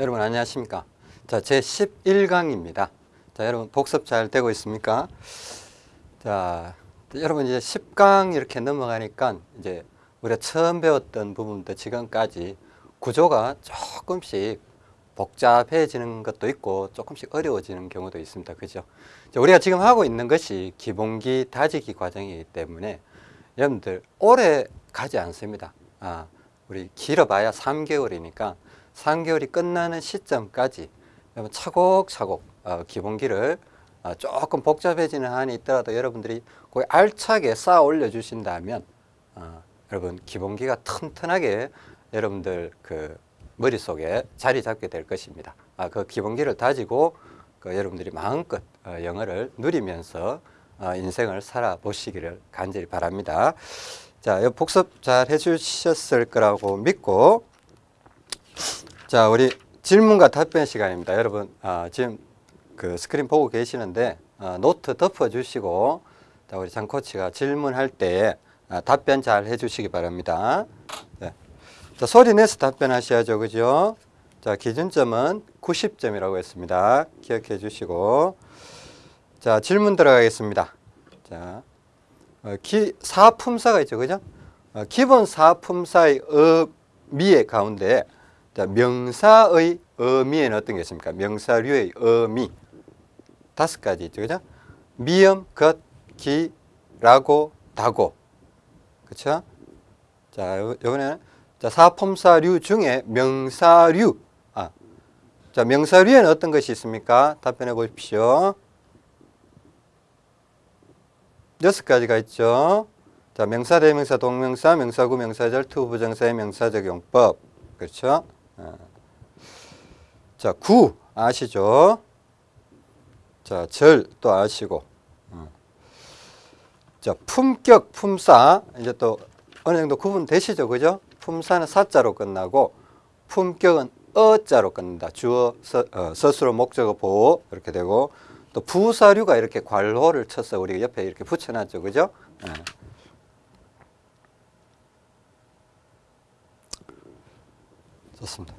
여러분 안녕하십니까? 자, 제 11강입니다. 자, 여러분 복습 잘 되고 있습니까? 자, 여러분 이제 10강 이렇게 넘어가니까 이제 우리가 처음 배웠던 부분부터 지금까지 구조가 조금씩 복잡해지는 것도 있고 조금씩 어려워지는 경우도 있습니다. 그죠? 자, 우리가 지금 하고 있는 것이 기본기 다지기 과정이기 때문에 여러분들 오래 가지 않습니다. 아, 우리 길어봐야 3개월이니까 3개월이 끝나는 시점까지 차곡차곡 어, 기본기를 어, 조금 복잡해지는 한이 있더라도 여러분들이 거의 알차게 쌓아 올려 주신다면 어, 여러분 기본기가 튼튼하게 여러분들 그 머릿속에 자리 잡게 될 것입니다. 아, 그 기본기를 다지고 그 여러분들이 마음껏 어, 영어를 누리면서 어, 인생을 살아보시기를 간절히 바랍니다. 자, 이 복습 잘 해주셨을 거라고 믿고 자, 우리 질문과 답변 시간입니다. 여러분, 아, 지금 그 스크린 보고 계시는데 아, 노트 덮어주시고 자, 우리 장 코치가 질문할 때 아, 답변 잘 해주시기 바랍니다. 네. 자, 소리 내서 답변하셔야죠, 그죠? 자, 기준점은 90점이라고 했습니다. 기억해 주시고 자, 질문 들어가겠습니다. 자, 어, 기, 사품사가 있죠, 그죠? 어, 기본 사품사의 의미의 가운데 자, 명사의 의미에는 어떤 게 있습니까? 명사류의 의미 다섯 가지 있죠, 그죠? 미음, 것, 기, 라고, 다고, 그렇죠? 자, 요- 요번에는 자, 사품사류 중에 명사류, 아, 자, 명사류에는 어떤 것이 있습니까? 답변해 보십시오. 여섯 가지가 있죠. 자, 명사, 대명사, 동명사, 명사구, 명사절, to부정사의 명사적 용법. 그렇죠? 어. 자, 구 아시죠? 자, 절 또 아시고. 어. 자, 품격, 품사 이제 또 어느 정도 구분되시죠, 그죠? 품사는 사자로 끝나고 품격은 어자로 끝난다. 주어, 서, 어, 서술어, 목적어, 보호 이렇게 되고 또 부사류가 이렇게 괄호를 쳐서 우리가 옆에 이렇게 붙여놨죠, 그죠? 예. 좋습니다.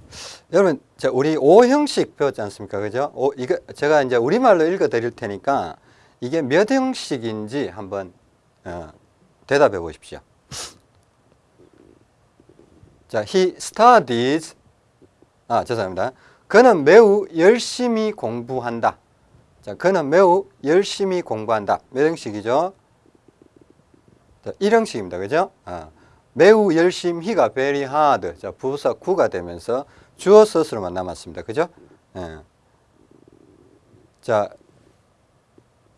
여러분, 자, 우리 오 형식 배웠지 않습니까? 그죠? 오, 이거 제가 이제 우리말로 읽어 드릴 테니까 이게 몇 형식인지 한번 어, 대답해 보십시오. 자, he studies 아, 죄송합니다. 그는 매우 열심히 공부한다. 자, 그는 매우 열심히 공부한다. 몇 형식이죠? 자, 1형식입니다. 그죠? 아, 매우 열심히가 very hard. 자, 부사 구가 되면서 주어 서술만 남았습니다. 그죠? 예. 자,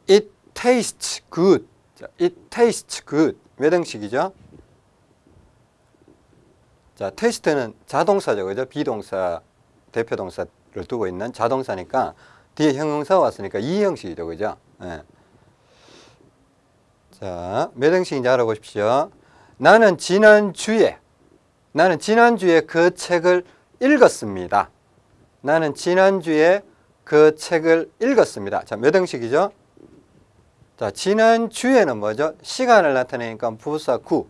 it tastes good. 자, it tastes good. 몇 형식이죠? 자, 테스트는 자동사죠. 그죠? 비동사, 대표동사를 두고 있는 자동사니까 뒤에 형용사 왔으니까 이 형식이죠. 그죠? 예. 자, 몇 형식인지 알아보십시오. 나는 지난주에, 나는 지난주에 그 책을 읽었습니다. 나는 지난주에 그 책을 읽었습니다. 자, 몇 형식이죠? 자, 지난주에는 뭐죠? 시간을 나타내니까 부사 구.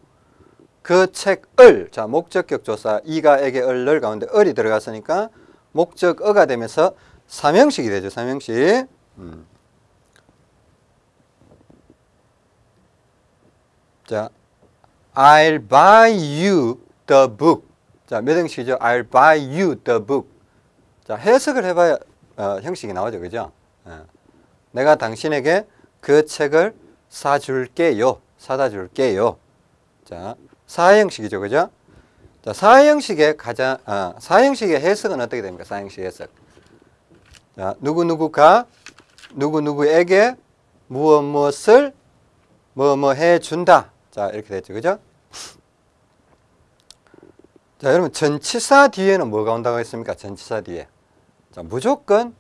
그 책을, 자, 목적격 조사, 이가, 에게, 을을 가운데 을이 들어갔으니까 목적어가 되면서 삼형식이 되죠, 삼형식. 음. 자, I'll buy you the book. 자, 몇 형식이죠? I'll buy you the book. 자, 해석을 해봐야 어, 형식이 나오죠, 그죠? 어. 내가 당신에게 그 책을 사줄게요. 사다 줄게요. 자, 사형식이죠, 그죠? 자, 사형식의 가장, 아, 사형식의 해석은 어떻게 됩니까? 사형식 해석. 자, 누구누구가 누구누구에게 무엇 무엇을 뭐뭐 해준다. 자, 이렇게 됐죠, 그죠? 자, 여러분, 전치사 뒤에는 뭐가 온다고 했습니까? 전치사 뒤에. 자, 무조건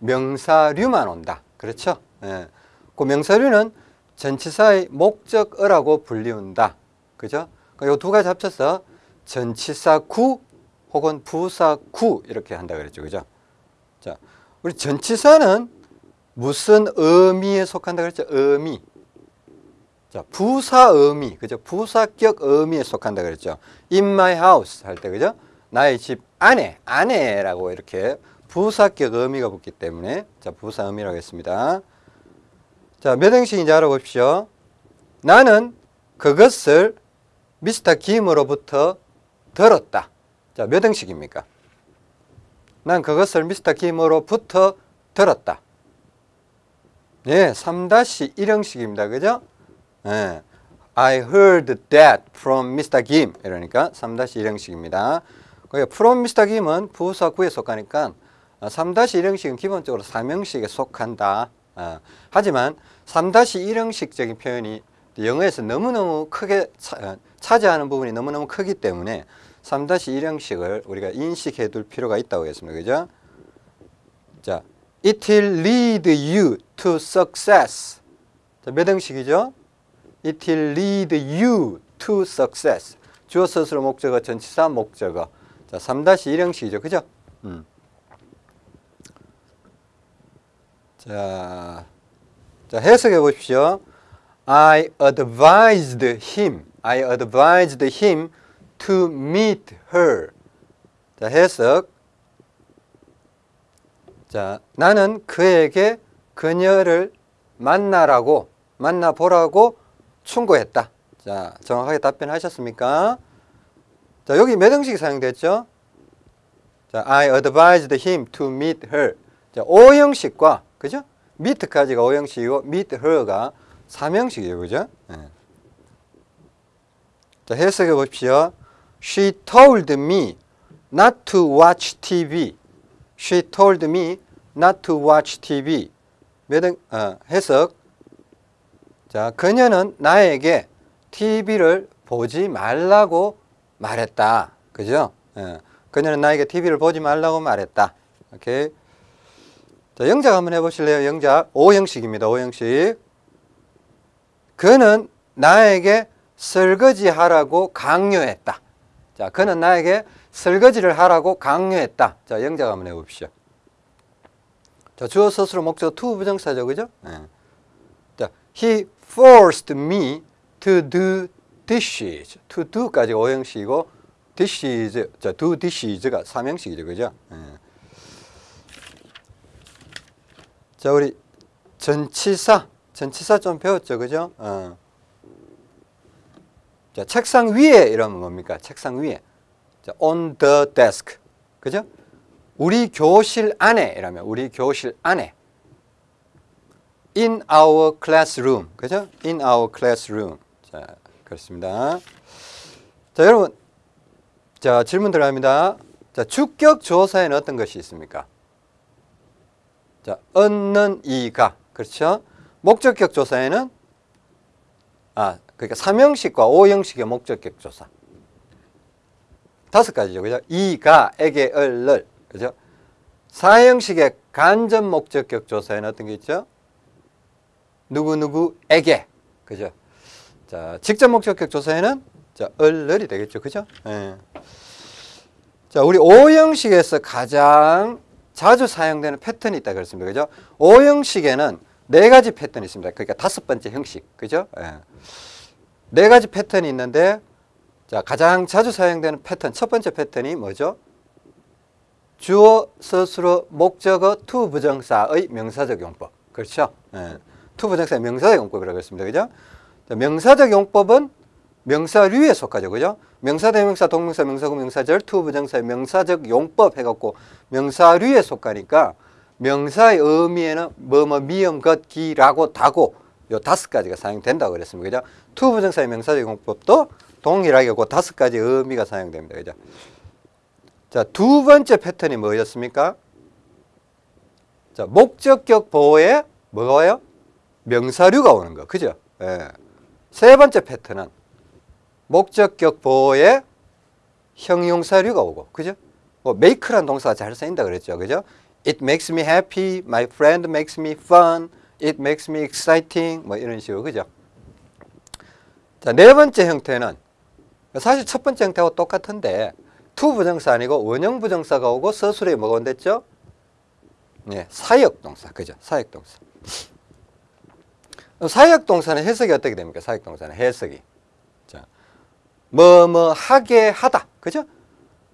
명사류만 온다. 그렇죠? 예. 그 명사류는 전치사의 목적어라고 불리운다. 그죠? 이두 가지 합쳐서 전치사 구 혹은 부사 구 이렇게 한다 그랬죠. 그죠? 자, 우리 전치사는 무슨 의미에 속한다 그랬죠? 의미. 자, 부사 의미. 그죠? 부사격 의미에 속한다 그랬죠. in my house 할 때 그죠? 나의 집 아내, 아내라고 이렇게 부사격 의미가 붙기 때문에 자 부사 의미라고 했습니다. 자, 몇 행식인지 알아봅시오. 나는 그것을 미스터 김으로부터 들었다. 자, 몇 행식입니까? 난 그것을 미스터 김으로부터 들었다. 예, 3-1형식입니다. 그죠? 예. I heard that from Mr. Kim. 이러니까 3-1형식입니다. 그러니까 from Mr. Kim은 부사 구에 속하니까 3-1형식은 기본적으로 3형식에 속한다. 어, 하지만 3-1형식적인 표현이 영어에서 너무너무 크게 차, 차지하는 부분이 너무너무 크기 때문에 3-1형식을 우리가 인식해 둘 필요가 있다고 했습니다. 그죠? 자, it will lead you to success. 자, 몇 형식이죠? It will lead you to success. 주어 스스로 목적어, 전치사 목적어. 자, 3-1 형식이죠. 그죠? 음. 자, 자, 해석해 보십시오. I advised him. I advised him to meet her. 자, 해석. 자, 나는 그에게 그녀를 만나라고, 만나보라고 충고했다. 자, 정확하게 답변하셨습니까? 자, 여기 몇 형식이 사용됐죠? 자, I advised him to meet her. 자, 5형식과, 그죠? meet까지가 5형식이고, meet her가 3형식이죠. 그죠? 네. 자, 해석해 보십시오. She told me not to watch TV. She told me not to watch TV. 몇, 어, 해석. 자, 그녀는 나에게 TV를 보지 말라고 말했다. 그죠? 예. 그녀는 나에게 TV를 보지 말라고 말했다. 오케이. 자, 영작 한번 해보실래요? 영작. 5형식입니다. 5형식. 그는 나에게 설거지 하라고 강요했다. 자, 그는 나에게 설거지를 하라고 강요했다. 자, 영작 한번 해봅시오. 자, 주어 서술어 목적어 to 부정사죠. 그죠? 예. 자, he forced me to do dishes. to do까지 5형식이고 dishes, 자, do dishes가 3형식이죠. 그죠? 예. 자, 우리 전치사, 전치사 좀 배웠죠. 그죠? 어. 자, 책상 위에 이러면 뭡니까? 책상 위에. 자, on the desk. 그죠? 우리 교실 안에 이러면 우리 교실 안에. In our classroom. 그죠? in our classroom. 자, 그렇습니다. 자, 여러분. 자, 질문 들어갑니다. 자, 주격 조사에는 어떤 것이 있습니까? 자, 얻는 이가. 그렇죠? 목적격 조사에는 아, 그러니까 3형식과 5형식의 목적격 조사. 다섯 가지죠. 그죠? 이가, 에게, 을 를. 그죠? 4형식의 간접 목적격 조사에는 어떤 게 있죠? 누구누구에게. 그죠? 자, 직접 목적격 조사에는 자, 을을이 되겠죠. 그죠? 예. 자, 우리 5형식에서 가장 자주 사용되는 패턴이 있다 그랬습니다. 그죠? 5형식에는 네 가지 패턴이 있습니다. 그러니까 다섯 번째 형식. 그죠? 예. 네 가지 패턴이 있는데 자, 가장 자주 사용되는 패턴 첫 번째 패턴이 뭐죠? 주어, 서술어, 목적어, to 부정사의 명사적 용법. 그렇죠? 예. to 부정사의 명사적 용법이라고 했습니다. 그죠? 자, 명사적 용법은 명사류에 속하죠. 그죠? 명사, 대명사, 동명사, 명사구, 명사절, to 부정사의 명사적 용법 해갖고 명사류에 속하니까 명사의 의미에는 뭐뭐 미음, 것, 기라고 다고 요 다섯 가지가 사용된다고 그랬습니다. 그죠? to 부정사의 명사적 용법도 동일하게 그 다섯 가지 의미가 사용됩니다. 그죠? 자, 두 번째 패턴이 뭐였습니까? 자, 목적격 보호에 뭐가 와요? 명사류가 오는 거. 그죠? 예. 세 번째 패턴은 목적격 보호에 형용사류가 오고. 그죠? 뭐 make란 동사가 잘 쓰인다 그랬죠. 그죠? It makes me happy. My friend makes me fun. It makes me exciting. 뭐 이런 식으로. 그죠? 자, 네 번째 형태는 사실 첫 번째 형태하고 똑같은데 to 부정사 아니고 원형 부정사가 오고 서술어에 뭐가 온댔죠? 네, 사역 동사. 그죠? 사역 동사. 사역 동사는 해석이 어떻게 됩니까? 사역 동사는 해석이. 자, 뭐뭐 하게 하다. 그죠?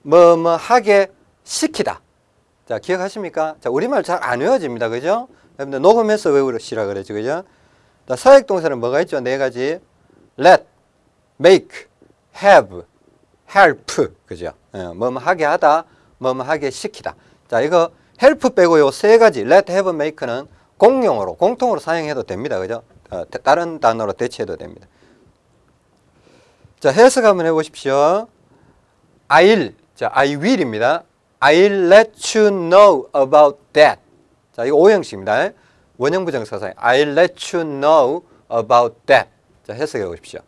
뭐뭐 하게 시키다. 자, 기억하십니까? 자, 우리말 잘 안 외워집니다. 그죠? 여러분들 녹음해서 외우시라 그러죠. 그죠? 자, 사역 동사는 뭐가 있죠? 네 가지. let, make, have, help. 그죠? 예, 뭐뭐 하게 하다, 뭐뭐 하게 시키다. 자, 이거 help 빼고 요 세 가지 let, have, make는 공용어로, 공통으로 사용해도 됩니다. 그죠? 어, 다른 단어로 대체해도 됩니다. 자, 해석 한번 해보십시오. I'll, 자, I will입니다. I'll let you know about that. 자, 이거 오형식입니다. 원형 부정사사에 I'll let you know about that. 자, 해석해 보십시오.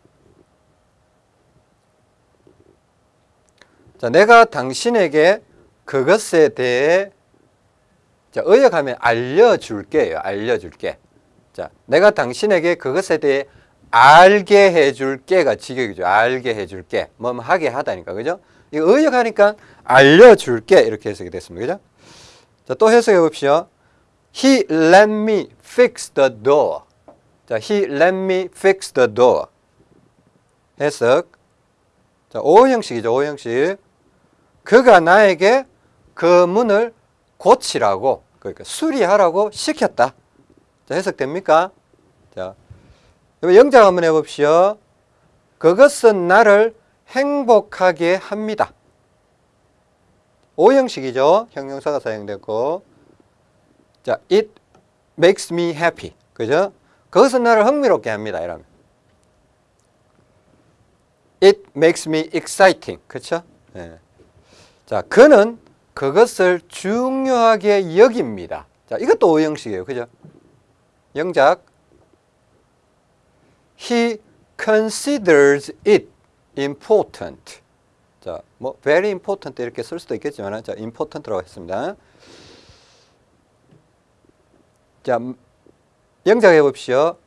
자, 내가 당신에게 그것에 대해 자, 의역하면 알려줄게요. 알려줄게. 자, 내가 당신에게 그것에 대해 알게 해줄 게가 직역이죠. 알게 해줄 게. 뭐 하게 하다니까. 그죠? 이거 의역하니까 알려줄게. 이렇게 해석이 됐습니다. 그죠? 자, 또 해석해 봅시다. He let me fix the door. 자, he let me fix the door. 해석. 자, 오 형식이죠. 오 형식. 그가 나에게 그 문을 고치라고 그러니까 수리하라고 시켰다. 자, 해석됩니까? 자, 영작 한번 해봅시오. 그것은 나를 행복하게 합니다. 오형식이죠. 형용사가 사용됐고 자, it makes me happy. 그죠? 그것은 나를 흥미롭게 합니다. 이러면 it makes me exciting. 그렇죠? 예. 자, 그는 그것을 중요하게 여깁니다. 자, 이것도 오형식이에요. 그죠? 영작 He considers it important. 자, 뭐 very important 이렇게 쓸 수도 있겠지만 자, important라고 했습니다. 자, 영작해 봅시오.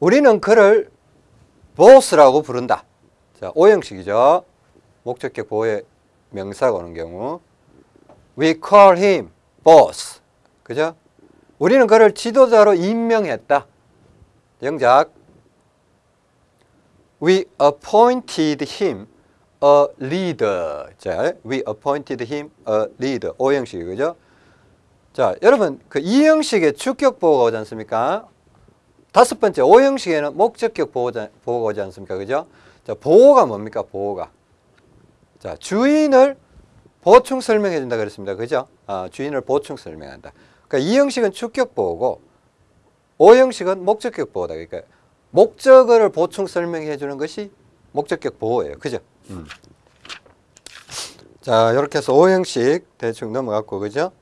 우리는 그를 보스라고 부른다. 자, 오형식이죠. 목적격 보호의 명사가 오는 경우. We call him boss. 그죠? 우리는 그를 지도자로 임명했다. 영작. We appointed him a leader. 자, we appointed him a leader. 오형식이 그죠? 자, 여러분 그 이형식의 주격 보호가 오지 않습니까? 다섯 번째 오형식에는 목적격 보호가, 보호가 오지 않습니까? 그죠? 자, 보호가 뭡니까? 보호가. 자, 주인을 보충 설명해 준다 그랬습니다. 그죠? 아, 주인을 보충 설명한다. 그러니까 이 형식은 축격 보호고 오 형식은 목적격 보호다. 그러니까 목적어를 보충 설명해 주는 것이 목적격 보호예요. 그죠? 음. 자, 이렇게 해서 오 형식 대충 넘어갔고 그죠?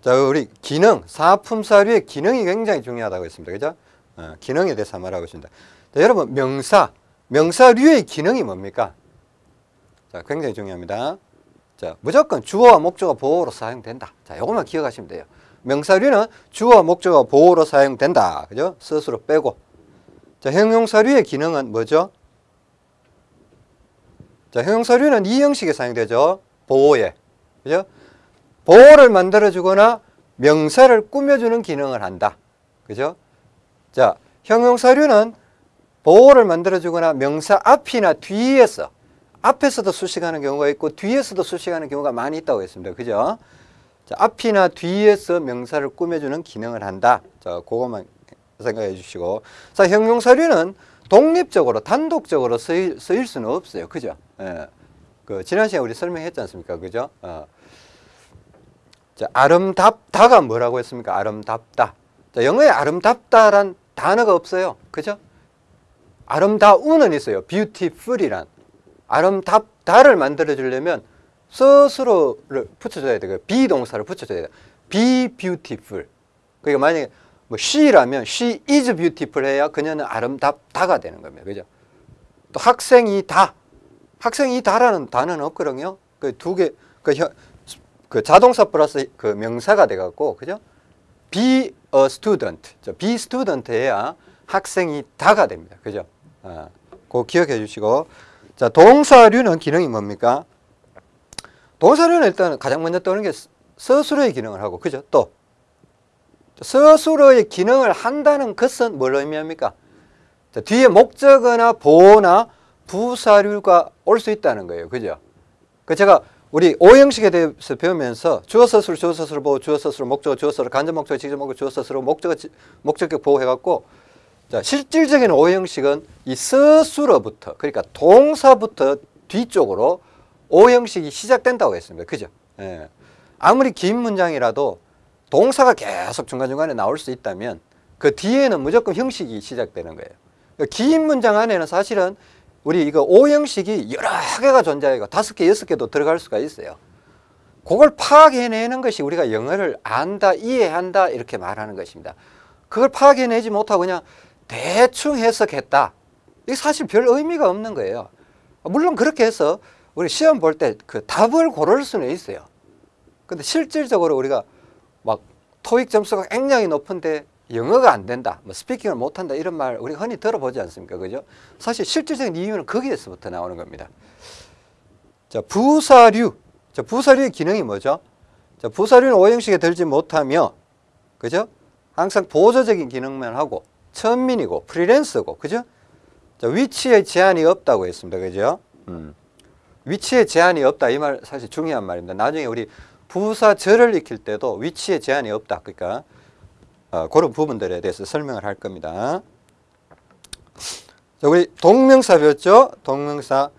자, 우리 기능, 사품 사류의 기능이 굉장히 중요하다고 했습니다. 그죠? 어, 기능에 대해서 말하고 있습니다. 자, 여러분 명사, 명사류의 기능이 뭡니까? 자, 굉장히 중요합니다. 자, 무조건 주어와 목적어 보호로 사용된다. 자, 요것만 기억하시면 돼요. 명사류는 주어와 목적어 보호로 사용된다. 그죠? 스스로 빼고. 자, 형용사류의 기능은 뭐죠? 자, 형용사류는 이 형식에 사용되죠. 보호에. 그죠? 보호를 만들어주거나 명사를 꾸며주는 기능을 한다. 그죠? 자, 형용사류는 보호를 만들어주거나 명사 앞이나 뒤에서 앞에서도 수식하는 경우가 있고 뒤에서도 수식하는 경우가 많이 있다고 했습니다. 그죠? 자, 앞이나 뒤에서 명사를 꾸며주는 기능을 한다. 자, 그것만 생각해 주시고. 자, 형용사류는 독립적으로, 단독적으로 쓰일, 쓰일 수는 없어요. 그죠? 예. 그, 지난 시간에 우리 설명했지 않습니까? 그죠? 어. 자, 아름답다가 뭐라고 했습니까? 아름답다. 자, 영어에 아름답다란 단어가 없어요. 그죠? 아름다운은 있어요. beautiful이란. 아름답다를 만들어 주려면 스스로를 붙여줘야 돼요. 비동사를 붙여줘야 돼요. be beautiful. 그러니까 만약에 뭐 she라면 she is beautiful 해야 그녀는 아름답다가 되는 겁니다. 그죠? 또 학생이 다. 학생이 다라는 단어는 없거든요. 그 두 개, 그, 그 자동사 플러스 그 명사가 돼갖고, 그죠? be a student. be student 해야 학생이 다가 됩니다. 그죠? 아, 그거 기억해 주시고. 자, 동사류는 기능이 뭡니까? 동사류는 일단 가장 먼저 떠오르는 게 스스로의 기능을 하고, 그죠? 또, 스스로의 기능을 한다는 것은 뭘 의미합니까? 자, 뒤에 목적어나 보호나 부사류가 올 수 있다는 거예요. 그죠? 그 제가 우리 오형식에 대해서 배우면서 주어 서술 주어 서술 보호 주어 서술 목적어 주어 서술 간접 목적어 직접 목적어 주어 서술 목적어 지- 목적격 보호 해갖고 자 실질적인 오형식은 이 서술어부터 그러니까 동사부터 뒤쪽으로 오형식이 시작된다고 했습니다. 그죠? 예. 아무리 긴 문장이라도 동사가 계속 중간중간에 나올 수 있다면 그 뒤에는 무조건 형식이 시작되는 거예요. 그긴 문장 안에는 사실은 우리 이거 오형식이 여러 개가 존재하고 다섯 개, 여섯 개도 들어갈 수가 있어요. 그걸 파악해내는 것이 우리가 영어를 안다, 이해한다 이렇게 말하는 것입니다. 그걸 파악해내지 못하고 그냥 대충 해석했다. 이게 사실 별 의미가 없는 거예요. 물론 그렇게 해서 우리 시험 볼 때 그 답을 고를 수는 있어요. 근데 실질적으로 우리가 막 토익 점수가 굉장히 높은데 영어가 안 된다, 뭐 스피킹을 못 한다 이런 말 우리가 흔히 들어보지 않습니까? 그죠? 사실 실질적인 이유는 거기에서부터 나오는 겁니다. 자, 부사류. 자, 부사류의 기능이 뭐죠? 자, 부사류는 오형식에 들지 못하며 그죠? 항상 보조적인 기능만 하고 천민이고 프리랜서고 그죠? 자, 위치에 제한이 없다고 했습니다. 그죠? 음. 위치에 제한이 없다 이 말 사실 중요한 말입니다. 나중에 우리 부사절을 익힐 때도 위치에 제한이 없다. 그러니까 어, 그런 부분들에 대해서 설명을 할 겁니다. 자, 우리 동명사 배웠죠? 동명사.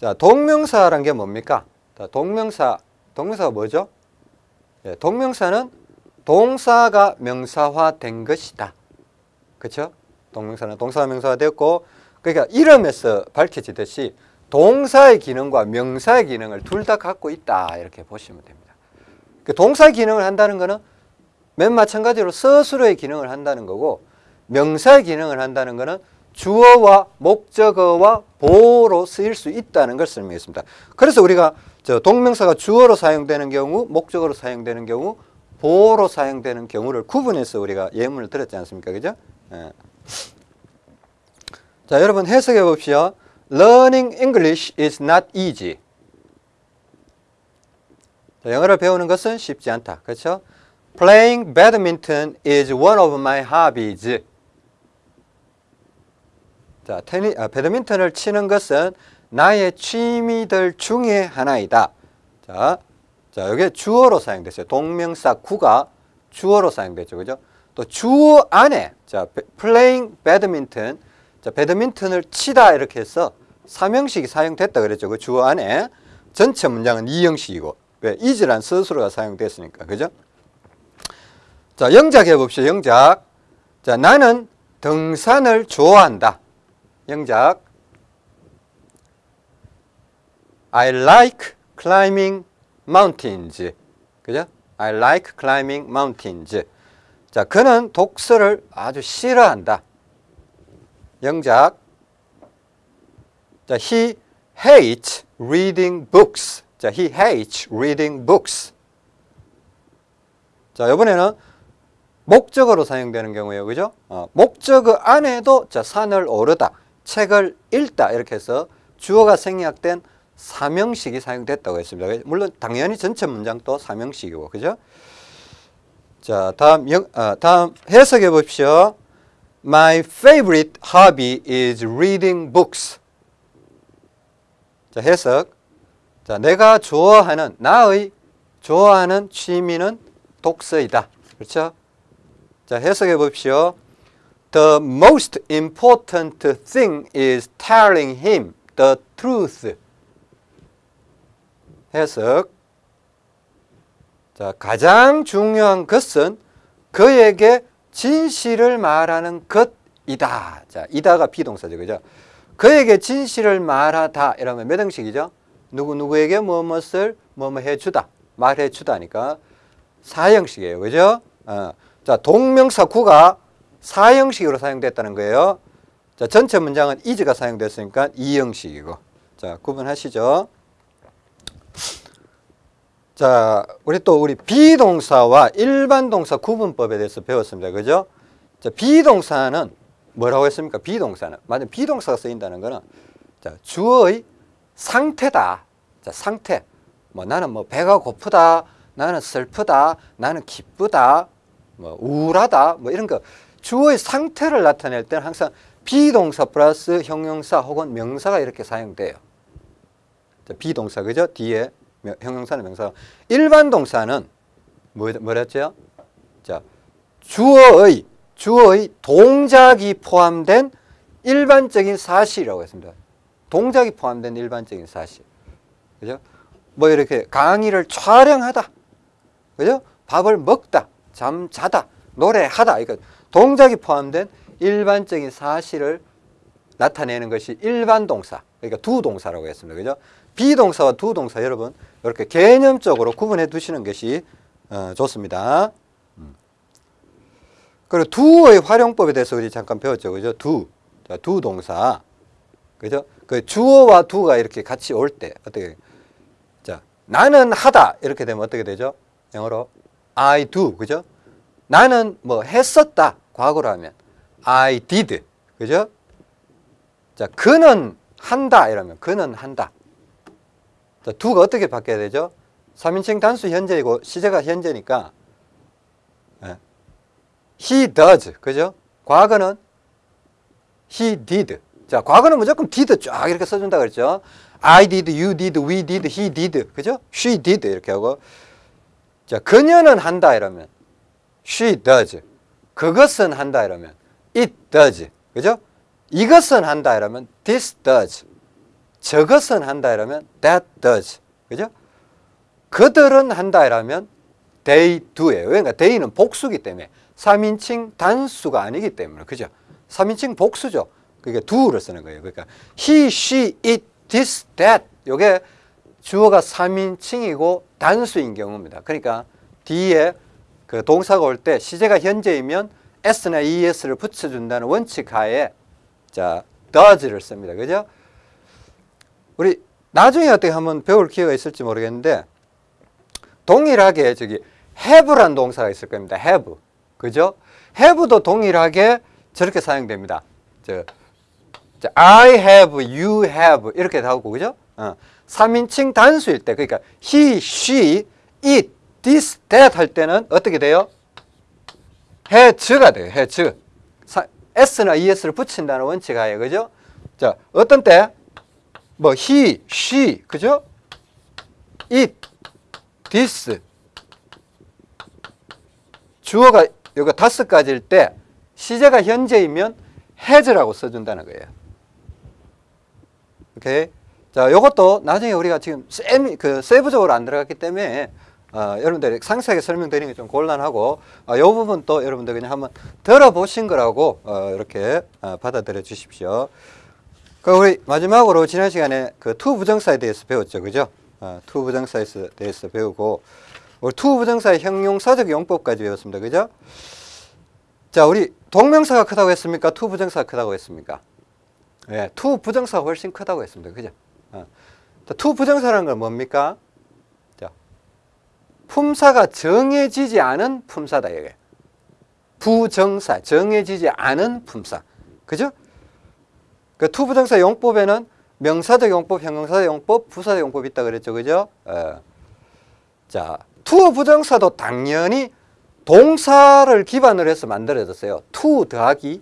자, 동명사란 게 뭡니까? 자, 동명사, 동명사가 뭐죠? 예, 동명사는 동사가 명사화된 것이다. 그렇죠? 동명사는 동사가 명사화 되었고, 그러니까 이름에서 밝혀지듯이 동사의 기능과 명사의 기능을 둘 다 갖고 있다 이렇게 보시면 됩니다. 그 동사의 기능을 한다는 것은 맨 마찬가지로 서술어의 기능을 한다는 거고 명사의 기능을 한다는 것은 주어와 목적어와 보호로 쓰일 수 있다는 걸 설명했습니다. 그래서 우리가 저 동명사가 주어로 사용되는 경우, 목적어로 사용되는 경우, 보호로 사용되는 경우를 구분해서 우리가 예문을 들었지 않습니까? 그죠? 예. 자, 여러분 해석해 봅시다. Learning English is not easy. 자, 영어를 배우는 것은 쉽지 않다. 그렇죠? Playing badminton is one of my hobbies. 자, 테니, 아, 배드민턴을 치는 것은 나의 취미들 중에 하나이다. 자, 자, 여기 주어로 사용됐어요. 동명사 구가 주어로 사용됐죠. 그죠? 또 주어 안에, 자, 배- playing badminton, 자, 배드민턴을 치다 이렇게 해서 삼형식이 사용됐다 그랬죠. 그 주어 안에 전체 문장은 이형식이고, 왜? is란 스스로가 사용됐으니까. 그죠? 자, 영작 해봅시다. 영작. 자, 나는 등산을 좋아한다. 영작. I like climbing mountains. 그죠? I like climbing mountains. 자, 그는 독서를 아주 싫어한다. 영작. 자, he hates reading books. 자, he hates reading books. 자, 이번에는 목적어로 사용되는 경우에요. 그죠? 어, 목적어 안에도 자, 산을 오르다, 책을 읽다 이렇게 해서 주어가 생략된 사명식이 사용됐다고 했습니다. 물론 당연히 전체 문장도 사명식이고. 그죠? 자, 다음 영, 어, 다음 해석해 봅시오. My favorite hobby is reading books. 자, 해석. 자, 내가 좋아하는 나의 좋아하는 취미는 독서이다. 그렇죠? 자, 해석해 봅시오. The most important thing is telling him the truth. 해석. 자, 가장 중요한 것은 그에게 진실을 말하는 것이다. 자, 이다가 비동사죠. 그죠? 그에게 진실을 말하다. 이러면 몇 형식이죠? 누구누구에게 무엇을 뭐뭐 해주다. 말해주다니까. 사형식이에요. 그죠? 어. 자, 동명사 구가 사형식으로 사용됐다는 거예요. 자, 전체 문장은 is가 사용됐으니까 이형식이고. 자, 구분하시죠. 자, 우리 또 우리 비동사와 일반 동사 구분법에 대해서 배웠습니다. 그죠? 자, 비동사는 뭐라고 했습니까? 비동사는. 만약 비동사가 쓰인다는 거는 자, 주어의 상태다. 자, 상태. 뭐 나는 뭐 배가 고프다. 나는 슬프다. 나는 기쁘다. 뭐 우울하다. 뭐 이런 거 주어의 상태를 나타낼 때는 항상 비동사 플러스 형용사 혹은 명사가 이렇게 사용돼요. 자, 비동사 그죠? 뒤에 명- 형용사는 명사. 일반 동사는 뭐, 뭐랬죠? 자, 주어의 주어의 동작이 포함된 일반적인 사실이라고 했습니다. 동작이 포함된 일반적인 사실. 그죠? 뭐 이렇게 강의를 촬영하다. 그죠? 밥을 먹다, 잠 자다, 노래하다. 그러니까 동작이 포함된 일반적인 사실을 나타내는 것이 일반 동사. 그러니까 두 동사라고 했습니다. 그죠? 비동사와 두 동사 여러분 이렇게 개념적으로 구분해 두시는 것이 어, 좋습니다. 음. 그리고 두의 활용법에 대해서 우리 잠깐 배웠죠. 그죠? 두. 자, 두 동사. 그죠? 그 주어와 두가 이렇게 같이 올 때 어떻게 자, 나는 하다 이렇게 되면 어떻게 되죠? 영어로 I do. 그죠? 나는 뭐 했었다. 과거로 하면 I did. 그죠? 자, 그는 한다 이러면 그는 한다. 자, 두가 어떻게 바뀌어야 되죠? 3인칭 단수 현재이고 시제가 현재니까 예. he does. 그죠? 과거는 he did. 자, 과거는 무조건 did 쫙 이렇게 써준다 그랬죠? I did, you did, we did, he did. 그죠? she did 이렇게 하고 자, 그녀는 한다 이러면 she does. 그것은 한다 이러면 it does. 그죠? 이것은 한다 이러면 this does. 저것은 한다 이러면 that does. 그죠? 그들은 한다 이러면 they do예요. 그러니까 they는 복수기 때문에 3인칭 단수가 아니기 때문에 그죠? 3인칭 복수죠. 그게 do를 쓰는 거예요. 그러니까 he, she, it, this, that 요게 주어가 3인칭이고 단수인 경우입니다. 그러니까 뒤에 그 동사가 올 때 시제가 현재이면 s나 es를 붙여준다는 원칙 하에 자 does를 씁니다. 그죠? 우리 나중에 어떻게 한번 배울 기회가 있을지 모르겠는데 동일하게 저기 have란 동사가 있을 겁니다. have. 그죠? have도 동일하게 저렇게 사용됩니다. 저, 저 I have, you have 이렇게 나오고 그죠? 어. 3인칭 단수일 때 그러니까 he, she, it, this, that 할 때는 어떻게 돼요? has가 돼요. 사- s나 es를 붙인다는 원칙 하에 그죠? 자, 어떤 때? 뭐 he, she, 그죠? it, this 주어가 여기 다섯 가지일 때 시제가 현재이면 has라고 써준다는 거예요. 오케이. 자, 요것도 나중에 우리가 지금 세, 그 세부적으로 안 들어갔기 때문에 어, 여러분들 상세하게 설명드리는 게 좀 곤란하고 어, 요 부분 또 여러분들 그냥 한번 들어보신 거라고 어, 이렇게 어, 받아들여 주십시오. 그 우리 마지막으로 지난 시간에 그 to 부정사에 대해서 배웠죠, 그죠? 어, to 부정사에 대해서 배우고 우리 to 부정사의 형용사적 용법까지 배웠습니다, 그죠? 자, 우리 동명사가 크다고 했습니까? to 부정사가 크다고 했습니까? 예, to 부정사가 훨씬 크다고 했습니다, 그죠? 어. 자, to 부정사라는 건 뭡니까? 자, 품사가 정해지지 않은 품사다 이게. 부정사, 정해지지 않은 품사, 그죠? 그 to부정사 용법에는 명사적 용법, 형용사적 용법, 부사적 용법이 있다 그랬죠, 그죠? 어. 자, to 부정사도 당연히 동사를 기반으로 해서 만들어졌어요. to 더하기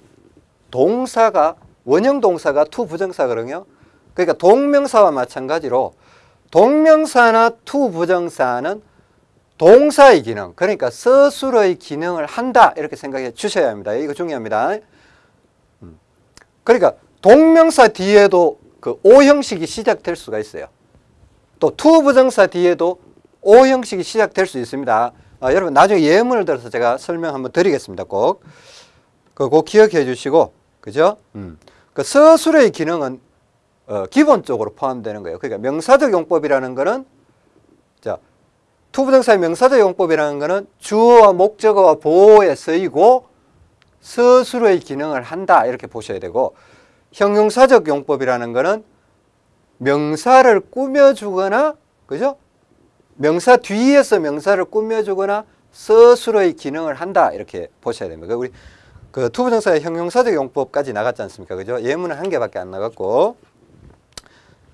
동사가 원형 동사가 to 부정사거든요. 그러니까 동명사와 마찬가지로 동명사나 to 부정사는 동사의 기능, 그러니까 서술의 기능을 한다 이렇게 생각해 주셔야 합니다. 이거 중요합니다. 음. 그러니까 동명사 뒤에도 그 오 형식이 시작될 수가 있어요. 또 to 부정사 뒤에도 오 형식이 시작될 수 있습니다. 아, 여러분 나중에 예문을 들어서 제가 설명 한번 드리겠습니다. 꼭. 그꼭 기억해 주시고 그죠? 음. 그 서술의 기능은 어, 기본적으로 포함되는 거예요. 그러니까 명사적 용법이라는 거는 자 to부정사의 명사적 용법이라는 거는 주어와 목적어와 보어에 쓰이고 서술의 기능을 한다 이렇게 보셔야 되고 형용사적 용법이라는 거는 명사를 꾸며주거나 그죠? 명사 뒤에서 명사를 꾸며주거나 서술의 기능을 한다 이렇게 보셔야 됩니다. 우리 그 to부정사의 형용사적 용법까지 나갔지 않습니까? 그죠? 예문은 한 개밖에 안 나갔고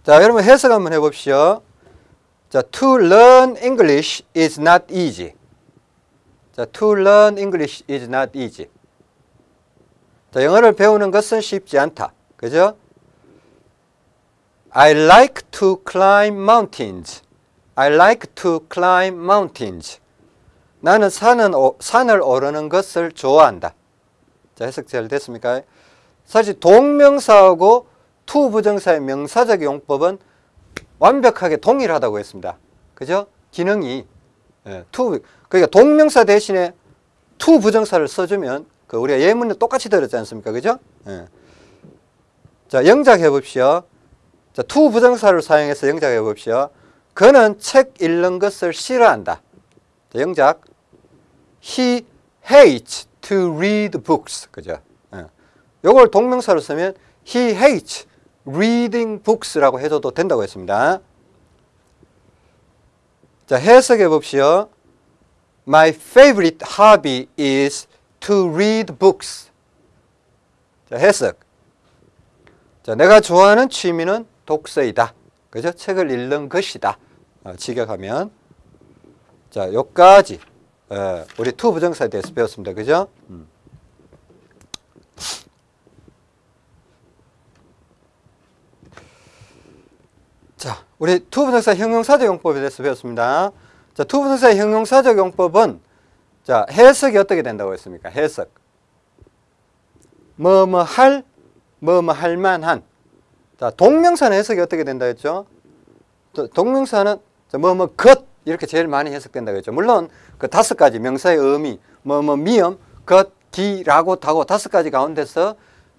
자 여러분 해석 한번 해봅시오. 자, to learn English is not easy. 자, to learn English is not easy. 자, 영어를 배우는 것은 쉽지 않다. 그죠? I like to climb mountains. I like to climb mountains. 나는 산은, 산을 오르는 것을 좋아한다. 자, 해석 잘 됐습니까? 사실 동명사하고 to 부정사의 명사적 용법은 완벽하게 동일하다고 했습니다. 그죠? 기능이 예, to 그러니까 동명사 대신에 to 부정사를 써주면 그 우리가 예문을 똑같이 들었지 않습니까? 그죠? 예. 자, 영작해 봅시오. 자, to 부정사를 사용해서 영작해 봅시오. 그는 책 읽는 것을 싫어한다. 자, 영작. He hates to read books. 그죠? 예. 요걸 동명사로 쓰면 he hates reading books라고 해줘도 된다고 했습니다. 자, 해석해 봅시오. My favorite hobby is to read books. 자, 해석. 자, 내가 좋아하는 취미는 독서이다. 그죠? 책을 읽는 것이다. 어, 직역하면. 자, 요까지 어, 우리 to 부정사에 대해서 배웠습니다. 그죠? 음. 자, 우리 to 부정사 형용사적 용법에 대해서 배웠습니다. 자, to 부정사의 형용사적 용법은 자, 해석이 어떻게 된다고 했습니까? 해석. 뭐 뭐 할, 뭐 뭐 할 만한. 자, 동명사는 해석이 어떻게 된다 했죠? 동명사는 뭐 뭐 것 이렇게 제일 많이 해석된다고 했죠. 물론 그 다섯 가지 명사의 의미, 뭐 뭐 미음, 것, 기 라고 다고 다섯 가지 가운데서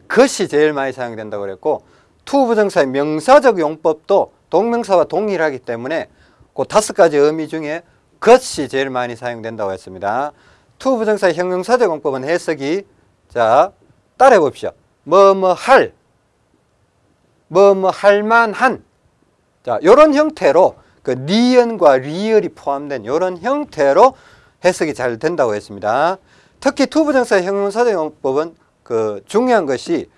것이 제일 많이 사용된다고 그랬고 to 부정사의 명사적 용법도 동명사와 동일하기 때문에 그 다섯 가지 의미 중에 것이 제일 많이 사용된다고 했습니다. to 부정사의 형용사적 용법은 해석이 자 따라해 봅시다. 뭐뭐 할, 뭐뭐 할 만한 자 이런 형태로 그 니은과 리을이 포함된 이런 형태로 해석이 잘 된다고 했습니다. 특히 to 부정사의 형용사적 용법은 그 중요한 것이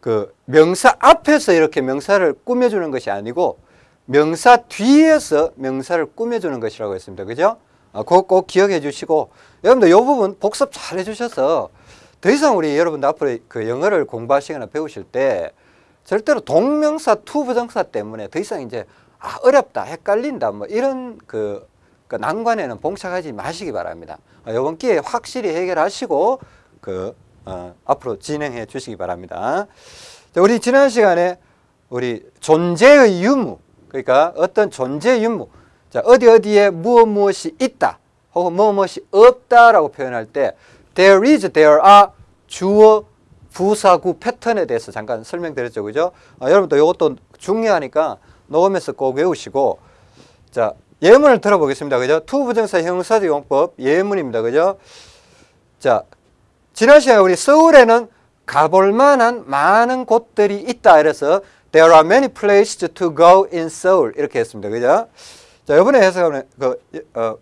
그 명사 앞에서 이렇게 명사를 꾸며주는 것이 아니고 명사 뒤에서 명사를 꾸며주는 것이라고 했습니다. 그죠? 아, 꼭, 꼭 기억해 주시고 여러분들 이 부분 복습 잘 해주셔서 더 이상 우리 여러분들 앞으로 그 영어를 공부하시거나 배우실 때 절대로 동명사 to 부정사 때문에 더 이상 이제 아 어렵다 헷갈린다 뭐 이런 그, 그 난관에는 봉착하지 마시기 바랍니다. 아, 이번 기회에 확실히 해결하시고 그 어, 앞으로 진행해 주시기 바랍니다. 자, 우리 지난 시간에 우리 존재의 유무 그러니까 어떤 존재 유무 자 어디 어디에 무엇 무엇이 있다 혹은 무엇 무엇이 없다라고 표현할 때 there is, there are 주어 부사구 패턴에 대해서 잠깐 설명드렸죠 그죠 아, 여러분도 이것도 중요하니까 녹음해서 꼭 외우시고 자 예문을 들어보겠습니다 그죠 to 부정사 형용사적 용법 예문입니다 그죠 자 지난 시간에 우리 서울에는 가볼 만한 많은 곳들이 있다 이래서 There are many places to go in Seoul. 이렇게 했습니다. 그죠? 자, 이번에 해석하면 그, 어,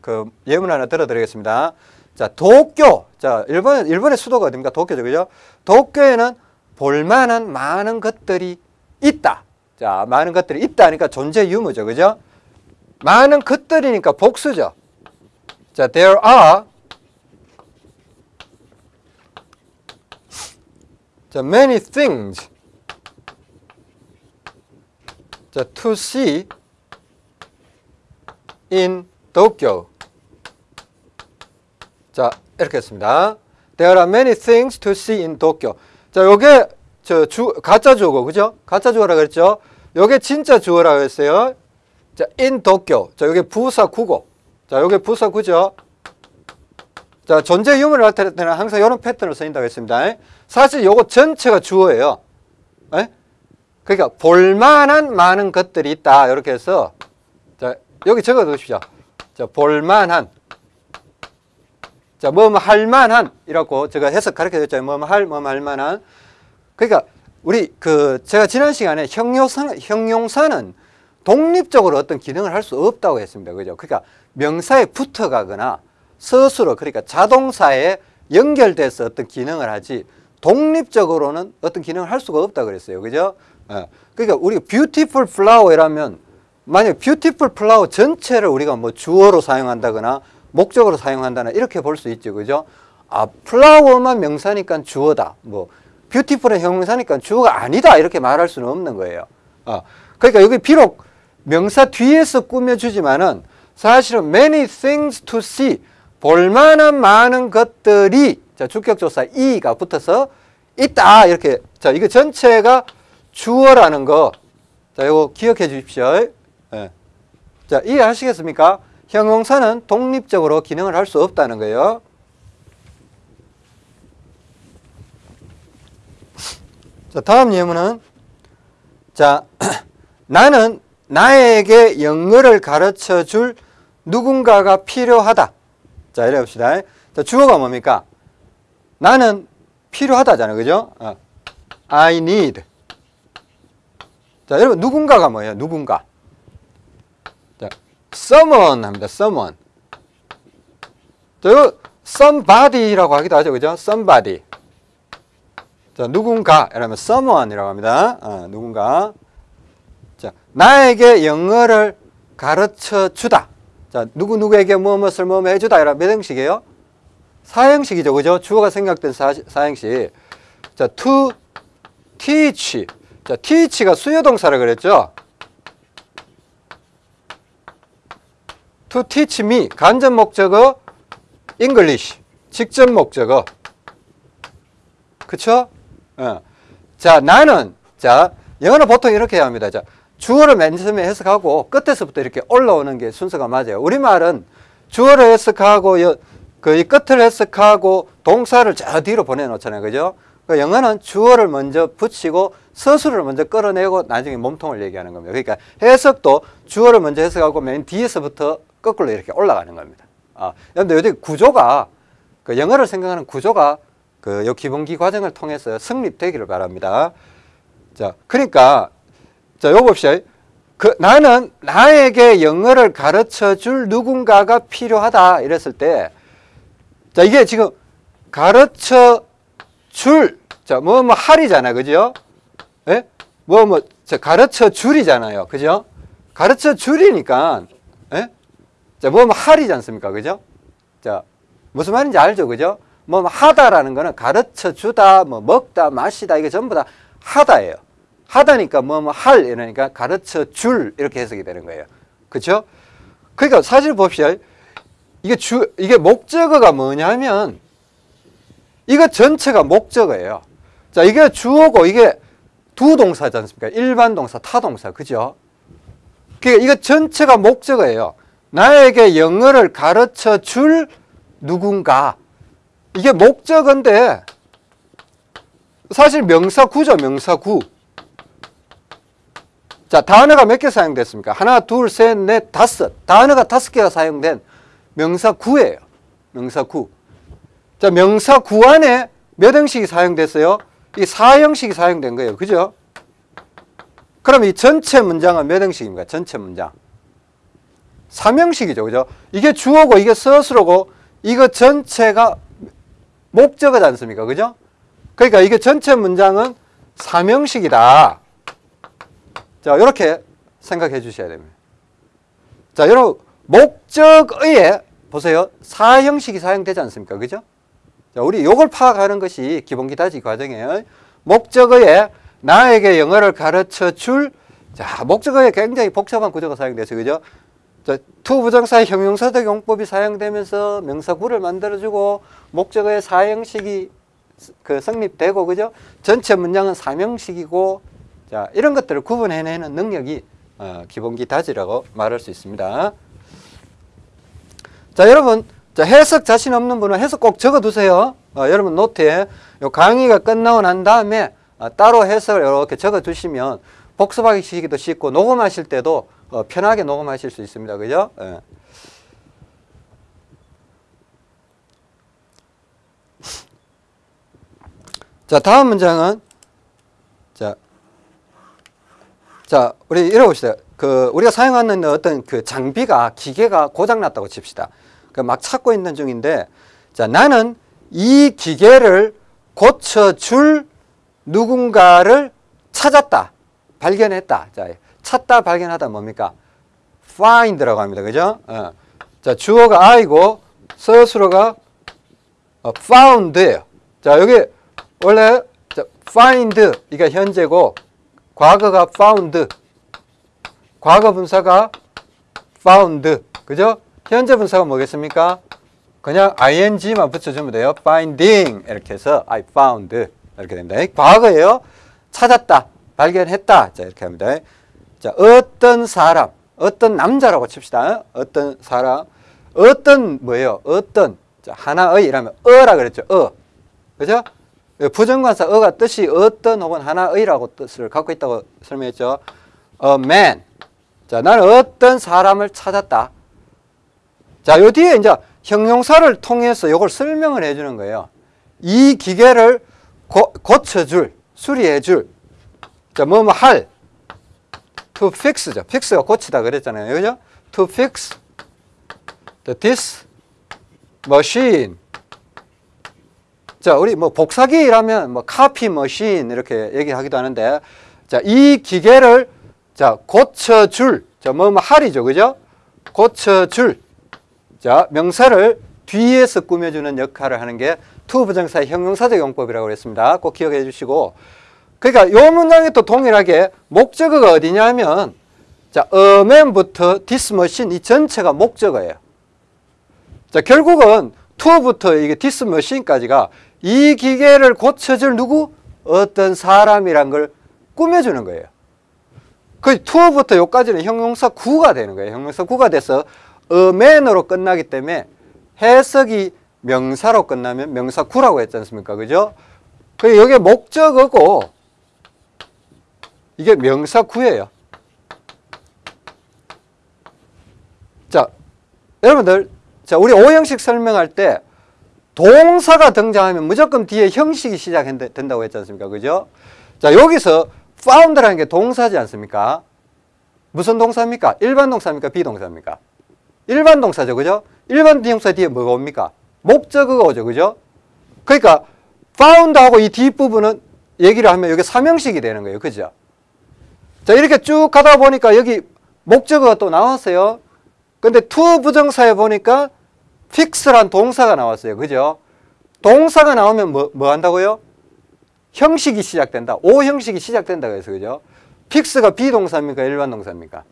그 예문 하나 들어드리겠습니다. 자, 도쿄. 자, 일본, 일본의 수도가 어딥니까? 도쿄죠. 그죠? 도쿄에는 볼만한 많은 것들이 있다. 자, 많은 것들이 있다. 하니까 존재 유무죠. 그죠? 많은 것들이니까 복수죠. 자, there are 자, many things 자, to see in Tokyo. 자, 이렇게 했습니다. There are many things to see in Tokyo. 자, 요게 저 주, 가짜 주어고, 그죠? 가짜 주어라 그랬죠? 요게 진짜 주어라고 했어요. 자, in Tokyo. 자, 요게 부사 구고. 자, 요게 부사 구죠? 자, 존재 유무를 나타낼 때는 항상 이런 패턴을 쓰인다고 했습니다. 사실 요거 전체가 주어예요. 에? 그러니까 볼만한 많은 것들이 있다. 이렇게 해서 자 여기 적어 두십시오. 자 볼만한 자 뭐뭐 할 만한 이라고 제가 해석 가르쳐 줬잖아요. 뭐뭐 할 뭐뭐 할 만한 그러니까 우리 그 제가 지난 시간에 형용사 형용사는 독립적으로 어떤 기능을 할 수 없다고 했습니다. 그죠? 그러니까 명사에 붙어가거나 스스로 그러니까 자동사에 연결돼서 어떤 기능을 하지 독립적으로는 어떤 기능을 할 수가 없다 그랬어요. 그죠? 예. 그러니까 우리가 beautiful flower이라면 만약 beautiful flower 전체를 우리가 뭐 주어로 사용한다거나 목적으로 사용한다나 이렇게 볼 수 있죠. 그죠? 아, 플라워만 명사니까 주어다. 뭐 beautiful은 형용사니까 주어가 아니다. 이렇게 말할 수는 없는 거예요. 어. 그러니까 여기 비록 명사 뒤에서 꾸며주지만은 사실은 many things to see 볼만한 많은 것들이 자 주격조사 이가 붙어서 있다 이렇게 자 이거 전체가 주어라는 거 자, 이거 기억해 주십시오. 예. 자, 이해하시겠습니까? 형용사는 독립적으로 기능을 할 수 없다는 거예요. 자, 다음 예문은 자, 나는 나에게 영어를 가르쳐 줄 누군가가 필요하다. 자, 이래 봅시다. 자, 주어가 뭡니까? 나는 필요하다잖아요. 그죠? 어. I need. 자, 여러분 누군가가 뭐예요? 누군가. 자, someone 합니다. someone. 자, somebody라고 하기도 하죠. 그죠? somebody. 자, 누군가 이러면 someone이라고 합니다. 어, 누군가. 자, 나에게 영어를 가르쳐 주다. 자, 누구 누구에게 무엇을 뭐 해 주다. 이라 몇 형식이에요? 사형식이죠. 그죠? 주어가 생각된 사, 사형식. 자, to teach. 자, teach가 수요동사라 그랬죠? To teach me. 간접 목적어 English. 직접 목적어. 그쵸? 어. 자, 나는, 자, 영어는 보통 이렇게 합니다. 자, 주어를 맨 처음에 해석하고 끝에서부터 이렇게 올라오는 게 순서가 맞아요. 우리말은 주어를 해석하고, 여, 그이 끝을 해석하고 동사를 저 뒤로 보내놓잖아요. 그죠? 그 영어는 주어를 먼저 붙이고 서술을 먼저 끌어내고 나중에 몸통을 얘기하는 겁니다. 그러니까 해석도 주어를 먼저 해석하고 맨 뒤에서부터 거꾸로 이렇게 올라가는 겁니다. 아, 여러분들 요즘 구조가 그 영어를 생각하는 구조가 그요 기본기 과정을 통해서 성립되기를 바랍니다. 자, 그러니까 자, 요 봅시다. 그 나는 나에게 영어를 가르쳐 줄 누군가가 필요하다 이랬을 때 자, 이게 지금 가르쳐 줄 자, 뭐, 뭐, 할이잖아. 그죠? 예? 뭐, 뭐, 자, 가르쳐 줄이잖아요. 그죠? 가르쳐 줄이니까, 예? 자, 뭐, 뭐, 할이지 않습니까? 그죠? 자, 무슨 말인지 알죠? 그죠? 뭐, 뭐 하다라는 거는 가르쳐 주다, 뭐, 먹다, 마시다, 이게 전부 다 하다예요. 하다니까 뭐, 뭐, 할, 이러니까 가르쳐 줄, 이렇게 해석이 되는 거예요. 그죠? 그러니까 사실 봅시다. 이게 주, 이게 목적어가 뭐냐면, 이거 전체가 목적어예요. 자, 이게 주어고 이게 두 동사지 않습니까? 일반 동사, 타 동사. 그죠? 그러니까 이거 전체가 목적어예요. 나에게 영어를 가르쳐 줄 누군가. 이게 목적어인데 사실 명사구죠, 명사구. 자, 단어가 몇 개 사용됐습니까? 하나, 둘, 셋, 넷, 다섯. 단어가 다섯 개가 사용된 명사구예요. 명사구. 자, 명사구 안에 몇 형식이 사용됐어요? 이 4형식이 사용된 거예요. 그죠? 그럼 이 전체 문장은 몇 형식입니까? 전체 문장. 3형식이죠. 그죠? 이게 주어고 이게 서술어고 이거 전체가 목적어지 않습니까? 그죠? 그러니까 이게 전체 문장은 3형식이다. 자, 이렇게 생각해 주셔야 됩니다. 자, 여러분 목적어에 보세요. 4형식이 사용되지 않습니까? 그죠? 자, 우리 요걸 파악하는 것이 기본기 다지는 과정이에요. 목적어에 나에게 영어를 가르쳐 줄, 자, 목적어에 굉장히 복잡한 구조가 사용돼서, 그죠? 자, to 부정사의 형용사적 용법이 사용되면서 명사구를 만들어주고, 목적어의 사형식이 그 성립되고, 그죠? 전체 문장은 사명식이고, 자, 이런 것들을 구분해내는 능력이 어, 기본기 다지라고 말할 수 있습니다. 자, 여러분, 자, 해석 자신 없는 분은 해석 꼭 적어 두세요. 어, 여러분 노트에 요 강의가 끝나고 난 다음에 어, 따로 해석을 이렇게 적어 두시면 복습하기도 쉽고 녹음하실 때도 어, 편하게 녹음하실 수 있습니다. 그죠? 예. 자, 다음 문장은 자, 자, 우리 읽어봅시다. 그 우리가 사용하는 어떤 그 장비가 기계가 고장 났다고 칩시다. 그 막 찾고 있는 중인데 자 나는 이 기계를 고쳐줄 누군가를 찾았다 발견했다 자 찾다 발견하다 뭡니까 find라고 합니다 그죠 어. 자 주어가 I고 서술어가 어, found예요 자 여기 원래 자, find 이게 현재고 과거가 found 과거 분사가 found. 그죠? 현재 분사가 뭐겠습니까? 그냥 ing만 붙여주면 돼요. finding 이렇게 해서 I found 이렇게 됩니다. 과거예요. 찾았다, 발견했다. 자 이렇게 합니다. 자 어떤 사람, 어떤 남자라고 칩시다. 어떤 사람, 어떤 뭐예요? 어떤 자, 하나의 이라면 어라 그랬죠. 어, 그죠? 부정관사 어가 뜻이 어떤 혹은 하나의라고 뜻을 갖고 있다고 설명했죠. A man. 자, 나는 어떤 사람을 찾았다. 자, 요 뒤에 이제 형용사를 통해서 이걸 설명을 해주는 거예요. 이 기계를 고, 고쳐줄, 수리해줄. 자, 뭐, 뭐, 할. To fix죠. fix가 고치다 그랬잖아요. 그죠? to fix this machine. 자, 우리 뭐 복사기라면 뭐 카피 머신 이렇게 얘기하기도 하는데 자, 이 기계를 자, 고쳐 줄. 자, 뭐, 뭐 할이죠. 그죠? 고쳐 줄. 자, 명사를 뒤에서 꾸며주는 역할을 하는 게 to 부정사의 형용사적 용법이라고 그랬습니다. 꼭 기억해 주시고. 그러니까 이 문장이 또 동일하게 목적어가 어디냐면 자, a man부터 machine 이 전체가 목적어예요. 자, 결국은 to부터 이게 machine까지가 이 기계를 고쳐줄 누구? 어떤 사람이란 걸 꾸며주는 거예요. 그 to부터 요까지는 형용사 구가 되는 거예요. 형용사 구가 돼서 man으로 끝나기 때문에 해석이 명사로 끝나면 명사 구라고 했지 않습니까? 그죠? 그 여기에 목적어고 이게 명사 구예요. 자, 여러분들, 자, 우리 오형식 설명할 때 동사가 등장하면 무조건 뒤에 형식이 시작된다고 했지 않습니까? 그죠? 자, 여기서 found라는 게 동사지 않습니까? 무슨 동사입니까? 일반 동사입니까? 비동사입니까? 일반 동사죠. 그죠? 일반 비동사 뒤에 뭐가 옵니까? 목적어가 오죠. 그죠? 그러니까 found하고 이 뒷부분은 얘기를 하면 여기 삼형식이 되는 거예요. 그죠? 자, 이렇게 쭉 가다 보니까 여기 목적어가 또 나왔어요. 근데 to 부정사에 보니까 fix란 동사가 나왔어요. 그죠? 동사가 나오면 뭐, 뭐 한다고요? 형식이 시작된다. 오 형식이 시작된다. 그래서 그죠? fix가 비동사입니까? 일반 동사입니까?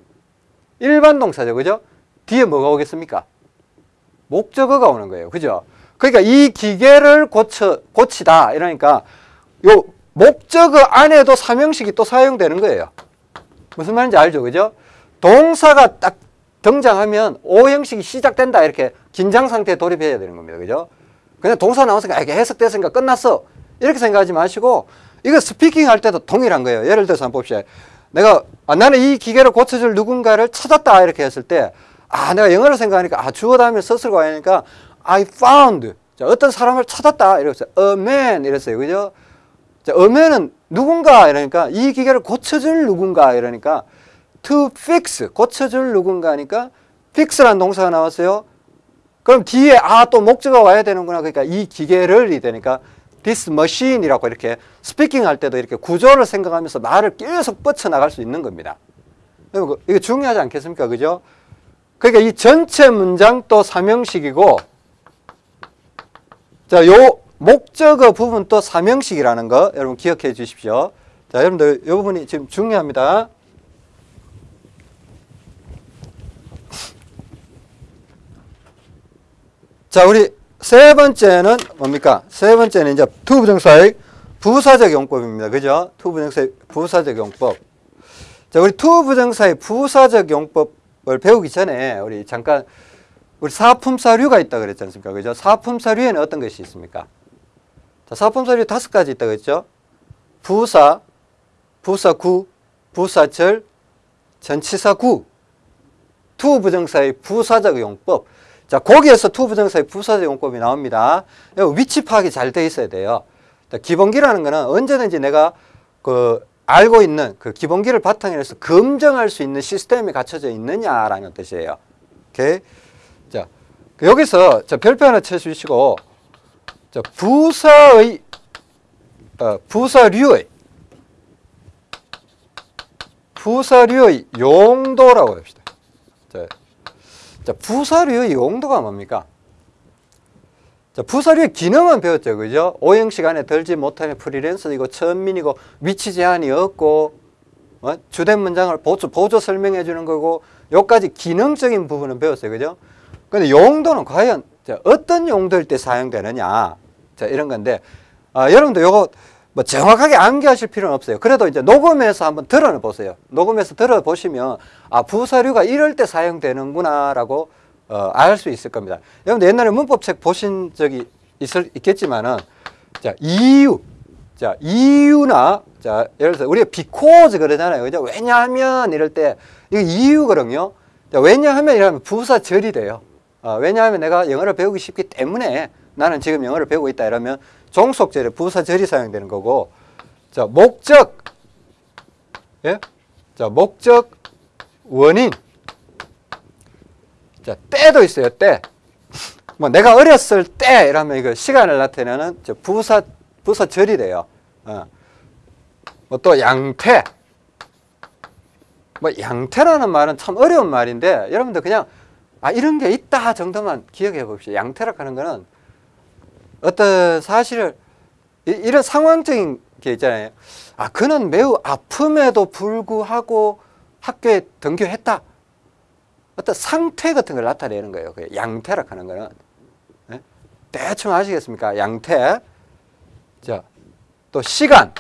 일반 동사죠. 그죠? 뒤에 뭐가 오겠습니까? 목적어가 오는 거예요. 그죠? 그러니까 이 기계를 고쳐, 고치다. 이러니까 요 목적어 안에도 삼형식이 또 사용되는 거예요. 무슨 말인지 알죠? 그죠? 동사가 딱 등장하면 오형식이 시작된다. 이렇게 긴장 상태에 돌입해야 되는 겁니다. 그죠? 그냥 동사 나왔으니까 이게 해석됐으니까 끝났어. 이렇게 생각하지 마시고 이거 스피킹 할 때도 동일한 거예요. 예를 들어서 한번 봅시다. 내가 아, 나는 이 기계를 고쳐줄 누군가를 찾았다 이렇게 했을 때 아, 내가 영어로 생각하니까, 아, 주어 다음에 서술과 하니까, I found. 자, 어떤 사람을 찾았다. 이랬어요. A man. 이랬어요. 그죠? 자, man은 누군가. 이러니까, 이 기계를 고쳐줄 누군가. 이러니까, to fix. 고쳐줄 누군가니까, fix라는 동사가 나왔어요. 그럼 뒤에, 아, 또 목적어가 와야 되는구나. 그러니까, 이 기계를이 되니까, this machine이라고 이렇게 스피킹 할 때도 이렇게 구조를 생각하면서 말을 계속 뻗쳐나갈 수 있는 겁니다. 이거 중요하지 않겠습니까? 그죠? 그러니까 이 전체 문장도 삼형식이고 자, 요 목적어 부분 또 삼형식이라는 거 여러분 기억해 주십시오. 자, 여러분들 이 부분이 지금 중요합니다. 자, 우리 세 번째는 뭡니까? 세 번째는 이제 to부정사의 부사적 용법입니다. 그죠? to부정사의 부사적 용법. 자, 우리 to부정사의 부사적 용법 을 배우기 전에 우리 잠깐 우리 사품사류가 있다 그랬지 않습니까? 그죠? 사품사류에는 어떤 것이 있습니까? 자, 사품사류 다섯 가지 있다 그랬죠? 부사, 부사구, 부사절, 전치사구, to부정사의 부사적 용법. 자, 거기에서 to부정사의 부사적 용법이 나옵니다. 위치 파악이 잘 돼 있어야 돼요. 기본기라는 거는 언제든지 내가 그 알고 있는 그 기본기를 바탕으로 해서 검증할 수 있는 시스템이 갖춰져 있느냐라는 뜻이에요. 오케이. 자, 그 여기서 저 별표 하나 쳐주시고, 자, 부사의, 어, 부사류의, 부사류의 용도라고 합시다. 자, 자, 부사류의 용도가 뭡니까? 자, 부서류의 기능은 배웠죠. 그죠? 오형 시간에 들지 못하는 프리랜서이고 천민이고 위치 제한이 없고 어? 주된 문장을 보조, 보조 설명해 주는 거고 요까지 기능적인 부분은 배웠어요. 그죠? 근데 용도는 과연 자, 어떤 용도일 때 사용되느냐 자 이런 건데 아, 여러분도 요거 뭐 정확하게 암기하실 필요는 없어요. 그래도 이제 녹음해서 한번 들어보세요. 녹음해서 들어보시면 아 부사류가 이럴 때 사용되는구나라고 어, 알 수 있을 겁니다. 여러분 옛날에 문법책 보신 적이 있을, 있겠지만은 자 이유 자 이유나 자 예를 들어 우리가 because 그러잖아요. 그죠? 왜냐하면 이럴 때 이거 이유거든요. 자, 왜냐하면 이러면 부사절이 돼요. 어, 왜냐하면 내가 영어를 배우기 쉽기 때문에 나는 지금 영어를 배우고 있다 이러면 종속절에 부사절이 사용되는 거고 자 목적 예? 자 목적 원인. 자 때도 있어요 때 뭐 내가 어렸을 때 이러면 이거 시간을 나타내는 저 부사 부사절이 돼요. 어. 뭐또 양태. 뭐 양태라는 말은 참 어려운 말인데 여러분들 그냥 아 이런 게 있다 정도만 기억해 봅시다. 양태라고 하는 거는 어떤 사실을 이, 이런 상황적인 게 있잖아요. 아 그는 매우 아픔에도 불구하고 학교에 등교했다. 어떤 상태 같은 걸 나타내는 거예요. 그 양태라 하는 거는 네? 대충 아시겠습니까? 양태. 자, 또 시간,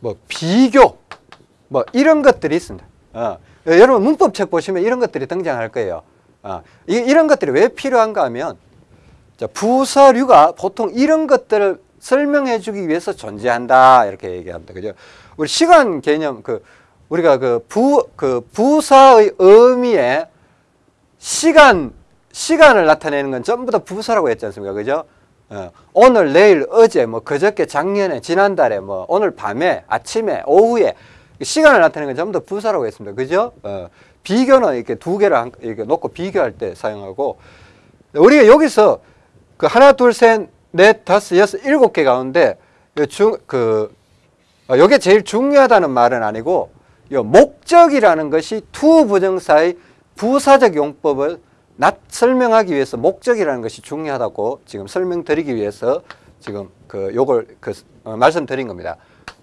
뭐 비교, 뭐 이런 것들이 있습니다. 어. 여러분 문법책 보시면 이런 것들이 등장할 거예요. 어. 이, 이런 것들이 왜 필요한가 하면 자, 부사류가 보통 이런 것들을 설명해 주기 위해서 존재한다. 이렇게 얘기합니다. 그죠? 우리 시간 개념, 그, 우리가 그 부, 그 부사의 의미에 시간, 시간을 나타내는 건 전부 다 부사라고 했지 않습니까? 그죠? 어, 오늘, 내일, 어제, 뭐, 그저께, 작년에, 지난달에, 뭐, 오늘 밤에, 아침에, 오후에, 시간을 나타내는 건 전부 다 부사라고 했습니다. 그죠? 어, 비교는 이렇게 두 개를 한, 이렇게 놓고 비교할 때 사용하고, 우리가 여기서 그 하나, 둘, 셋, 넷, 다섯, 여섯, 일곱 개 가운데 중, 그, 어, 이게 제일 중요하다는 말은 아니고 요 목적이라는 것이 to 부정사의 부사적 용법을 낫, 설명하기 위해서 목적이라는 것이 중요하다고 지금 설명드리기 위해서 지금 그 요걸 그 어, 말씀드린 겁니다.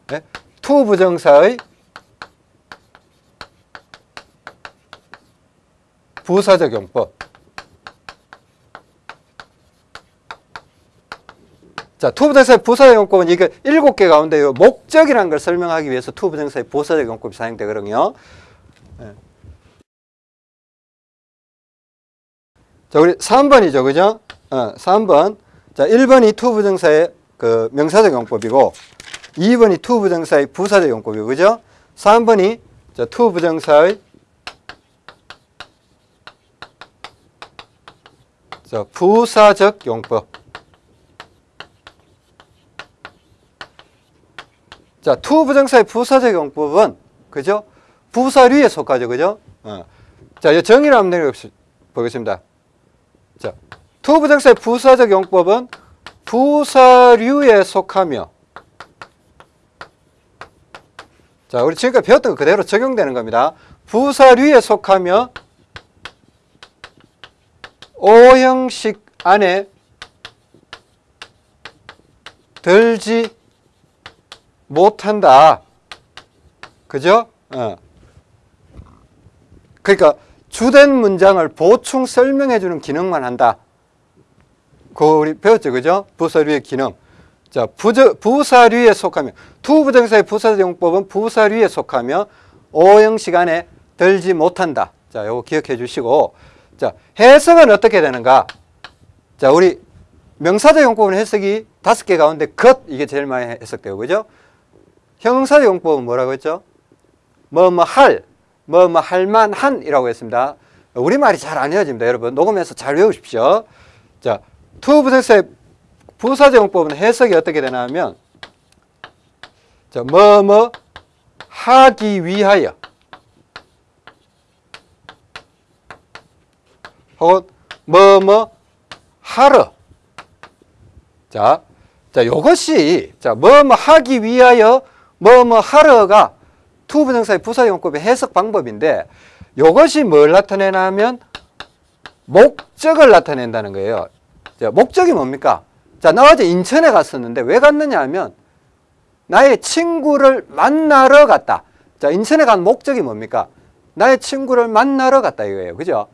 네? to 부정사의 부사적 용법. 자, to부정사의 부사적 용법은 이게 일곱 개 가운데 요 목적이라는 걸 설명하기 위해서 to부정사의 부사적 용법이 사용되거든요. 네. 자, 우리 3번이죠. 그죠? 어, 3번. 자, 1번이 to부정사의 그 명사적 용법이고 2번이 to부정사의 부사적 용법이고 그죠? 3번이 자, to부정사의 자, 부사적 용법. 자, to 부정사의 부사적 용법은 그죠? 부사류에 속하죠. 그죠? 어. 자, 이 정의를 한번 내려보겠습니다. 자, to 부정사의 부사적 용법은 부사류에 속하며 자, 우리 지금까지 배웠던 거 그대로 적용되는 겁니다. 부사류에 속하며 오형식 안에 들지 못한다. 그죠? 어. 그러니까 주된 문장을 보충 설명해 주는 기능만 한다. 그 우리 배웠죠. 그죠? 부사류의 기능. 자, 부저, 부사류에 속하며 to부정사의 부사적 용법은 부사류에 속하며 오형식 안에 들지 못한다. 자, 요거 기억해 주시고 자, 해석은 어떻게 되는가? 자, 우리 명사적 용법은 해석이 다섯 개 가운데 것 이게 제일 많이 해석되고 그죠? 형용사 용법은 뭐라고 했죠? 뭐 뭐 할, 뭐 뭐 할만한 이라고 했습니다. 우리말이 잘 안 외워집니다. 여러분 녹음해서 잘 외우십시오. 자, to부정사의 부사적 용법은 해석이 어떻게 되나 하면 자, 뭐 뭐 하기 위하여 혹은 뭐 뭐 하러 자, 자, 요것이 자, 뭐 뭐 하기 위하여 뭐뭐 뭐 하러가 to부정사의 부사용법의 해석 방법인데 이것이 뭘 나타내냐면 목적을 나타낸다는 거예요. 자, 목적이 뭡니까? 자, 나 어제 인천에 갔었는데 왜 갔느냐 하면 나의 친구를 만나러 갔다. 자, 인천에 간 목적이 뭡니까? 나의 친구를 만나러 갔다 이거예요. 그죠?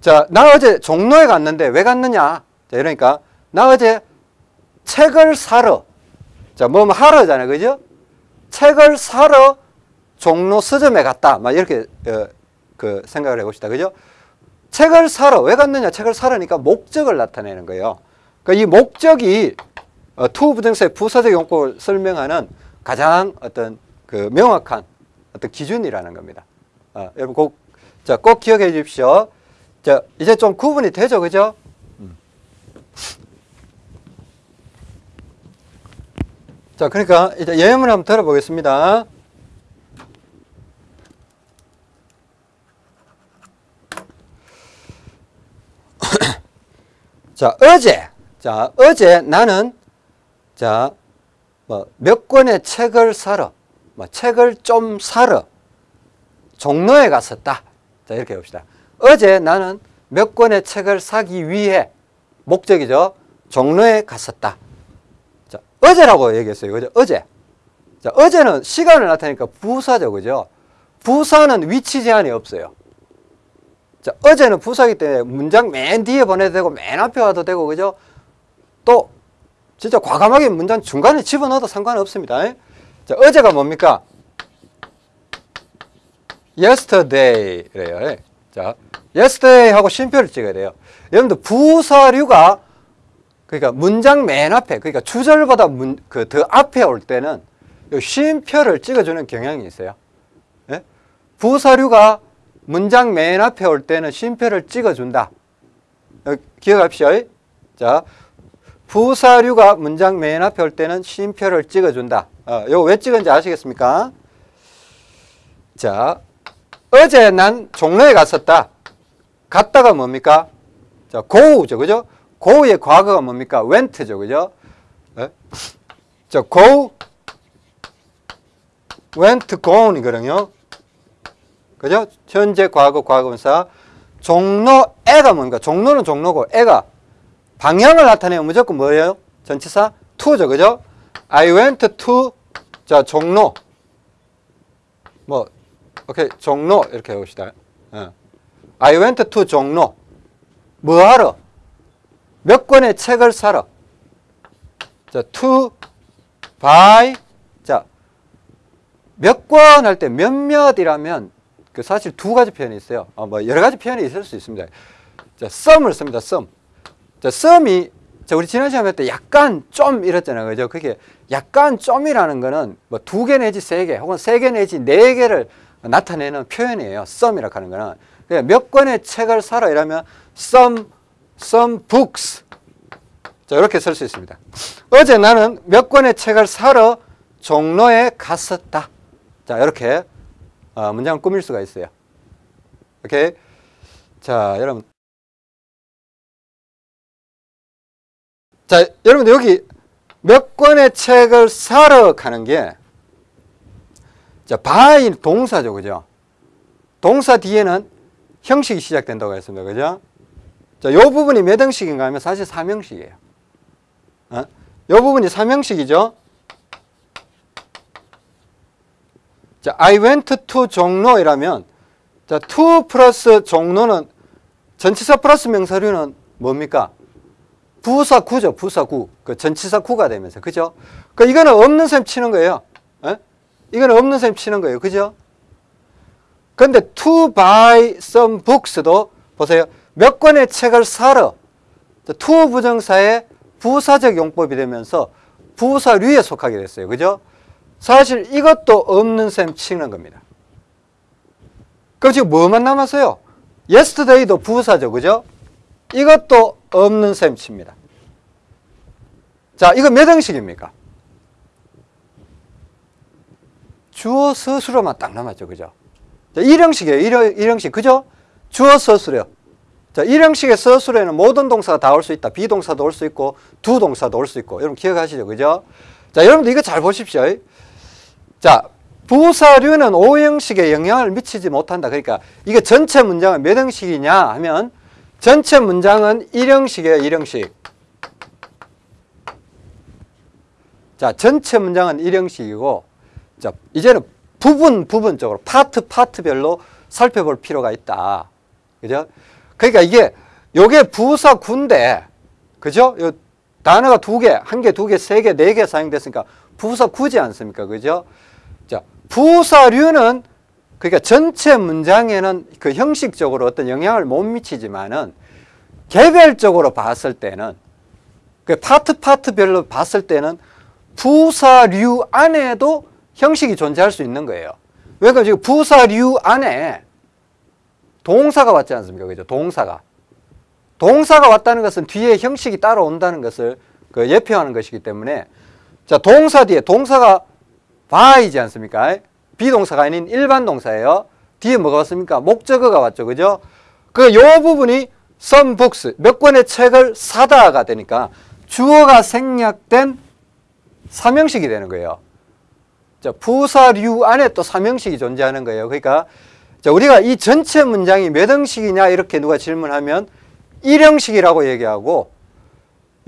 자, 나 어제 종로에 갔는데 왜 갔느냐? 자, 이러니까 나 어제 책을 사러 자, 뭐, 뭐 하러잖아요. 그죠? 책을 사러 종로 서점에 갔다. 막 이렇게 어, 그 생각을 해봅시다. 그죠? 책을 사러 왜 갔느냐? 책을 사러니까 목적을 나타내는 거예요. 그러니까 이 목적이 어, to 부정사의 부사적 용법을 설명하는 가장 어떤 그 명확한 어떤 기준이라는 겁니다. 어, 여러분 꼭, 자, 꼭 기억해 주십시오. 자, 이제 좀 구분이 되죠, 그죠? 음. 자, 그러니까 이제 예문을 한번 들어보겠습니다. 자, 어제, 자, 어제 나는, 자, 뭐, 몇 권의 책을 사러, 뭐, 책을 좀 사러, 종로에 갔었다. 자, 이렇게 봅시다. 어제 나는 몇 권의 책을 사기 위해, 목적이죠. 종로에 갔었다. 자, 어제라고 얘기했어요. 그죠? 어제. 자, 어제는 시간을 나타내니까 부사죠. 그죠? 부사는 위치 제한이 없어요. 자, 어제는 부사기 때문에 문장 맨 뒤에 보내도 되고 맨 앞에 와도 되고 그죠? 또 진짜 과감하게 문장 중간에 집어넣어도 상관없습니다. 자, 어제가 뭡니까? yesterday래요. 자, yesterday 하고 쉼표를 찍어야 돼요. 여러분들 부사류가 그러니까 문장 맨 앞에 그러니까 주절보다 문, 그더 앞에 올 때는 쉼표를 찍어주는 경향이 있어요. 예? 부사류가 문장 맨 앞에 올 때는 쉼표를 찍어준다. 어, 기억합시오. 자, 부사류가 문장 맨 앞에 올 때는 쉼표를 찍어준다. 어, 이거 왜 찍은지 아시겠습니까? 자, 어제 난 종로에 갔었다. 갔다가 뭡니까? 자, go죠, 그죠? Go의 과거가 뭡니까? went죠, 그죠? 에? 자, go, went, gone이거든요. 그죠? 현재, 과거, 과거분사. 종로 애가 뭡니까? 종로는 종로고 애가 방향을 나타내면 무조건 뭐예요? 전치사 to죠. 그죠? I went to 자, 종로. 뭐 오케이. 종로 이렇게 해 봅시다. 어. I went to 종로. 뭐 하러? 몇 권의 책을 사러. 자, to buy 자, 몇 권 할 때 몇몇이라면 그 사실 두 가지 표현이 있어요. 어, 뭐 여러 가지 표현이 있을 수 있습니다. 자, 썸을 씁니다. 썸. 자, 썸이 자, 우리 지난 시간에 때 약간 좀 이랬잖아요. 그죠? 그게 약간 좀이라는 거는 뭐 두 개 내지 세 개 혹은 세 개 내지 네 개를 나타내는 표현이에요. 썸이라고 하는 거는. 몇 권의 책을 사러 이러면 some, some books. 자, 이렇게 쓸 수 있습니다. 어제 나는 몇 권의 책을 사러 종로에 갔었다. 자, 이렇게 어, 문장을 꾸밀 수가 있어요. 오케이. 자, 여러분. 자, 여러분들 여기 몇 권의 책을 사러 가는 게 자, buy 동사죠. 그죠? 동사 뒤에는 형식이 시작된다고 했습니다. 그죠? 자, 요 부분이 몇 형식인가 하면 사실 3형식이에요. 어? 요 부분이 3형식이죠. 자, I went to 종로이라면 자, to 플러스 종로는 전치사 플러스 명사류는 뭡니까? 부사구죠. 부사구. 그 전치사구가 되면서. 그죠? 그 이거는 없는 셈 치는 거예요. 에? 이거는 없는 셈 치는 거예요. 그죠? 근데 to buy some books도 보세요. 몇 권의 책을 사러 to 부정사의 부사적 용법이 되면서 부사류에 속하게 됐어요. 그죠? 사실 이것도 없는 셈 치는 겁니다. 그럼 지금 뭐만 남았어요? yesterday도 부사죠. 그죠? 이것도 없는 셈 칩니다. 자, 이거 몇 형식입니까? 주어 서술어만 딱 남았죠. 그죠? 자, 1형식이에요. 1형식. 그죠? 주어 서술어. 자, 1형식의 서술에는 모든 동사가 다 올 수 있다. 비동사도 올 수 있고, 두 동사도 올 수 있고. 여러분 기억하시죠? 그죠? 자, 여러분들 이거 잘 보십시오. 자, 부사류는 5형식에 영향을 미치지 못한다. 그러니까 이게 전체 문장은 몇 형식이냐 하면 전체 문장은 1형식이에요. 1형식. 자, 전체 문장은 일형식이고, 자, 이제는 부분, 부분적으로, 파트, 파트별로 살펴볼 필요가 있다. 그죠? 그러니까 이게, 요게 부사 군데, 그죠? 요 단어가 두 개, 한 개, 두 개, 세 개, 네 개 사용됐으니까 부사 구지 않습니까? 그죠? 자, 부사류는 그러니까 전체 문장에는 그 형식적으로 어떤 영향을 못 미치지만은 개별적으로 봤을 때는 그 파트 파트별로 봤을 때는 부사류 안에도 형식이 존재할 수 있는 거예요. 왜냐면 지금 부사류 안에 동사가 왔지 않습니까? 그죠? 동사가. 동사가 왔다는 것은 뒤에 형식이 따라온다는 것을 그 예표하는 것이기 때문에 자, 동사 뒤에 동사가 by이지 않습니까? 비동사가 아닌 일반 동사예요. 뒤에 뭐가 왔습니까? 목적어가 왔죠. 그죠? 그 요 부분이 some books 몇 권의 책을 사다가 되니까 주어가 생략된 삼형식이 되는 거예요. 자, 부사류 안에 또 삼형식이 존재하는 거예요. 그러니까 자, 우리가 이 전체 문장이 몇 형식이냐 이렇게 누가 질문하면 일형식이라고 얘기하고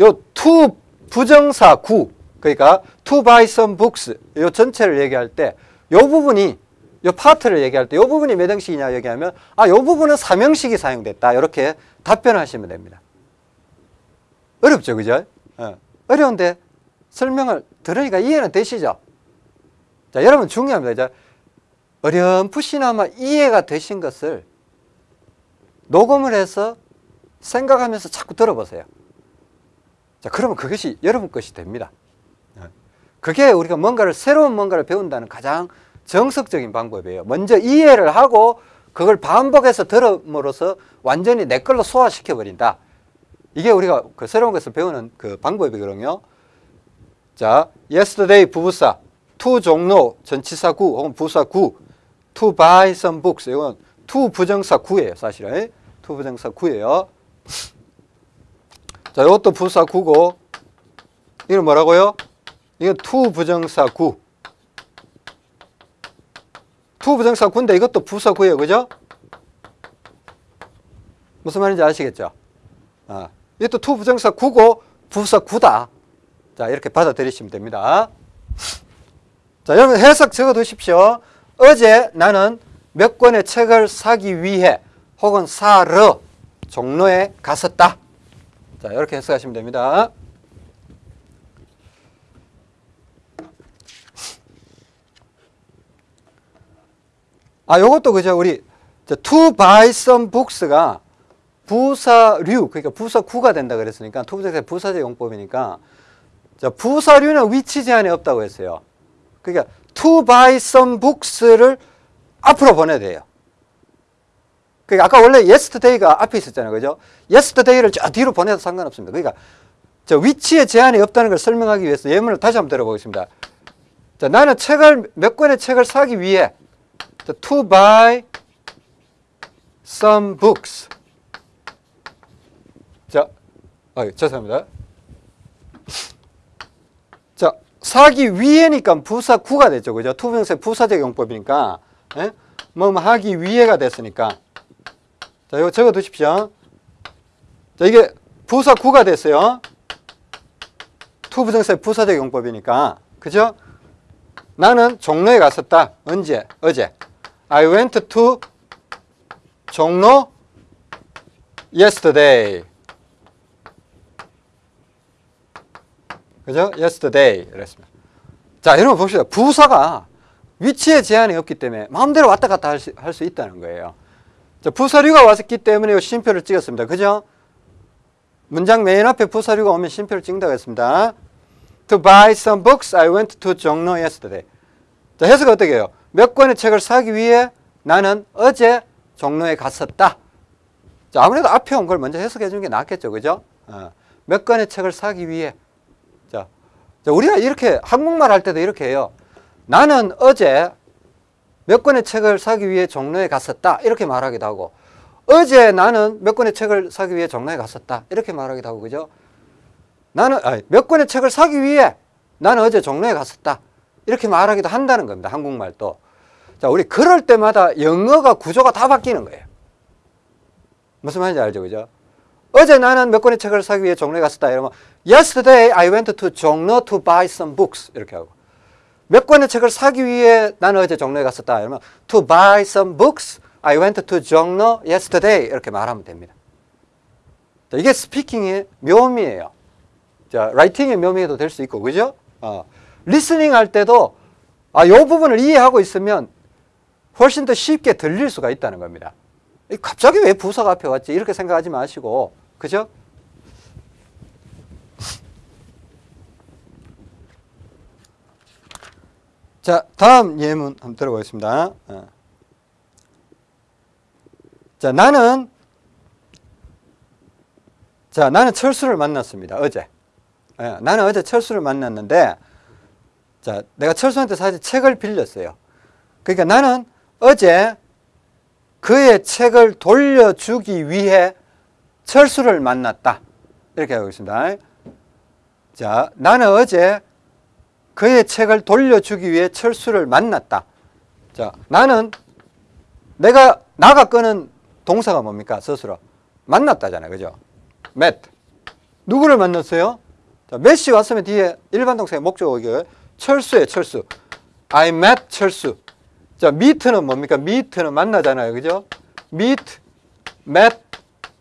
요 to 부정사 구 그러니까 to buy some books 요 전체를 얘기할 때 요 부분이 요 파트를 얘기할 때 요 부분이 몇 형식이냐 얘기하면 아 요 부분은 삼형식이 사용됐다 이렇게 답변하시면 됩니다. 어렵죠, 그죠? 어. 어려운데 설명을 들으니까 이해는 되시죠? 자, 여러분 중요합니다. 자, 어렴풋이나마 이해가 되신 것을 녹음을 해서 생각하면서 자꾸 들어보세요. 자, 그러면 그것이 여러분 것이 됩니다. 어. 그게 우리가 뭔가를, 새로운 뭔가를 배운다는 가장 정석적인 방법이에요. 먼저 이해를 하고 그걸 반복해서 들음으로써 완전히 내 걸로 소화시켜 버린다. 이게 우리가 그 새로운 것을 배우는 그 방법이거든요. 자, yesterday 부부사, to 종로 전치사 구 혹은 부사 구, to buy some books 이건 to 부정사 구예요, 사실은. to 부정사 구예요. 자, 이것도 부사 구고 이건 뭐라고요? 이건 to 부정사 구. to 부정사 구인데 이것도 부사 구예요, 그죠? 무슨 말인지 아시겠죠? 아, 이것도 to 부정사 구고 부사 구다. 자, 이렇게 받아들이시면 됩니다. 자, 여러분 해석 적어 두십시오. 어제 나는 몇 권의 책을 사기 위해 혹은 사러 종로에 갔었다. 자, 이렇게 해석하시면 됩니다. 아, 요것도 그죠. 우리 to buy some books가 부사류, 그러니까 부사구가 된다 그랬으니까 to부정사 부사적 용법이니까 자, 부사류는 위치 제한이 없다고 했어요. 그러니까 to buy some books를 앞으로 보내야 돼요. 그러니까 아까 원래 yesterday가 앞에 있었잖아요. 그죠? yesterday를 저 뒤로 보내도 상관없습니다. 그러니까 저 위치에 제한이 없다는 걸 설명하기 위해서 예문을 다시 한번 들어보겠습니다. 자, 나는 책을 몇 권의 책을 사기 위해 to buy some books. 자, 아, 죄송합니다. 자, 사기 위해니까 부사 구가 됐죠. 그죠? 투명세 부사적 용법이니까. 예? 뭐, 뭐 하기 위해가 됐으니까. 자, 이거 적어 두십시오. 자, 이게 부사 구가 됐어요. 투부정세 부사적 용법이니까. 그죠? 나는 종로에 갔었다. 언제? 어제. I went to 종로 yesterday. 그죠? yesterday. 이랬습니다. 자, 여러분 봅시다. 부사가 위치에 제한이 없기 때문에 마음대로 왔다 갔다 할 수, 할 수 있다는 거예요. 자, 부사류가 왔기 때문에 심표를 찍었습니다. 그죠? 문장 맨 앞에 부사류가 오면 심표를 찍는다고 했습니다. To buy some books, I went to 종로 yesterday. 자, 해석 어떻게 해요? 몇 권의 책을 사기 위해 나는 어제 종로에 갔었다. 자, 아무래도 앞에 온 걸 먼저 해석해 주는 게 낫겠죠. 그죠? 어, 몇 권의 책을 사기 위해. 자, 자, 우리가 이렇게 한국말 할 때도 이렇게 해요. 나는 어제 몇 권의 책을 사기 위해 종로에 갔었다. 이렇게 말하기도 하고, 어제 나는 몇 권의 책을 사기 위해 종로에 갔었다. 이렇게 말하기도 하고, 그죠? 나는, 아니, 몇 권의 책을 사기 위해 나는 어제 종로에 갔었다. 이렇게 말하기도 한다는 겁니다. 한국말도. 자, 우리 그럴 때마다 영어가 구조가 다 바뀌는 거예요. 무슨 말인지 알죠? 그죠? 어제 나는 몇 권의 책을 사기 위해 종로에 갔었다. 이러면 Yesterday I went to 종로 to buy some books. 이렇게 하고 몇 권의 책을 사기 위해 나는 어제 종로에 갔었다. 이러면 to buy some books I went to 종로 yesterday. 이렇게 말하면 됩니다. 자, 이게 speaking의 묘미예요. 자, writing의 묘미도 될 수 있고, 그죠? 어, listening 할 때도 아, 요 부분을 이해하고 있으면 훨씬 더 쉽게 들릴 수가 있다는 겁니다. 이 갑자기 왜 부사가 앞에 왔지? 이렇게 생각하지 마시고, 그죠? 자, 다음 예문 한번 들어보겠습니다. 어. 자, 나는 자, 나는 철수를 만났습니다. 어제. 예, 나는 어제 철수를 만났는데 자, 내가 철수한테 사실 책을 빌렸어요. 그러니까 나는 어제 그의 책을 돌려주기 위해 철수를 만났다. 이렇게 하고 있습니다. 자, 나는 어제 그의 책을 돌려주기 위해 철수를 만났다. 자, 나는 내가 나가 끄는 동사가 뭡니까? 스스로. 만났다잖아요. 그죠? met. 누구를 만났어요? 자, met이 왔으면 뒤에 일반 동사의 목적어가 철수예요. 철수. I met 철수. 자, meet는 뭡니까? meet는 만나잖아요. 그죠? meet, met,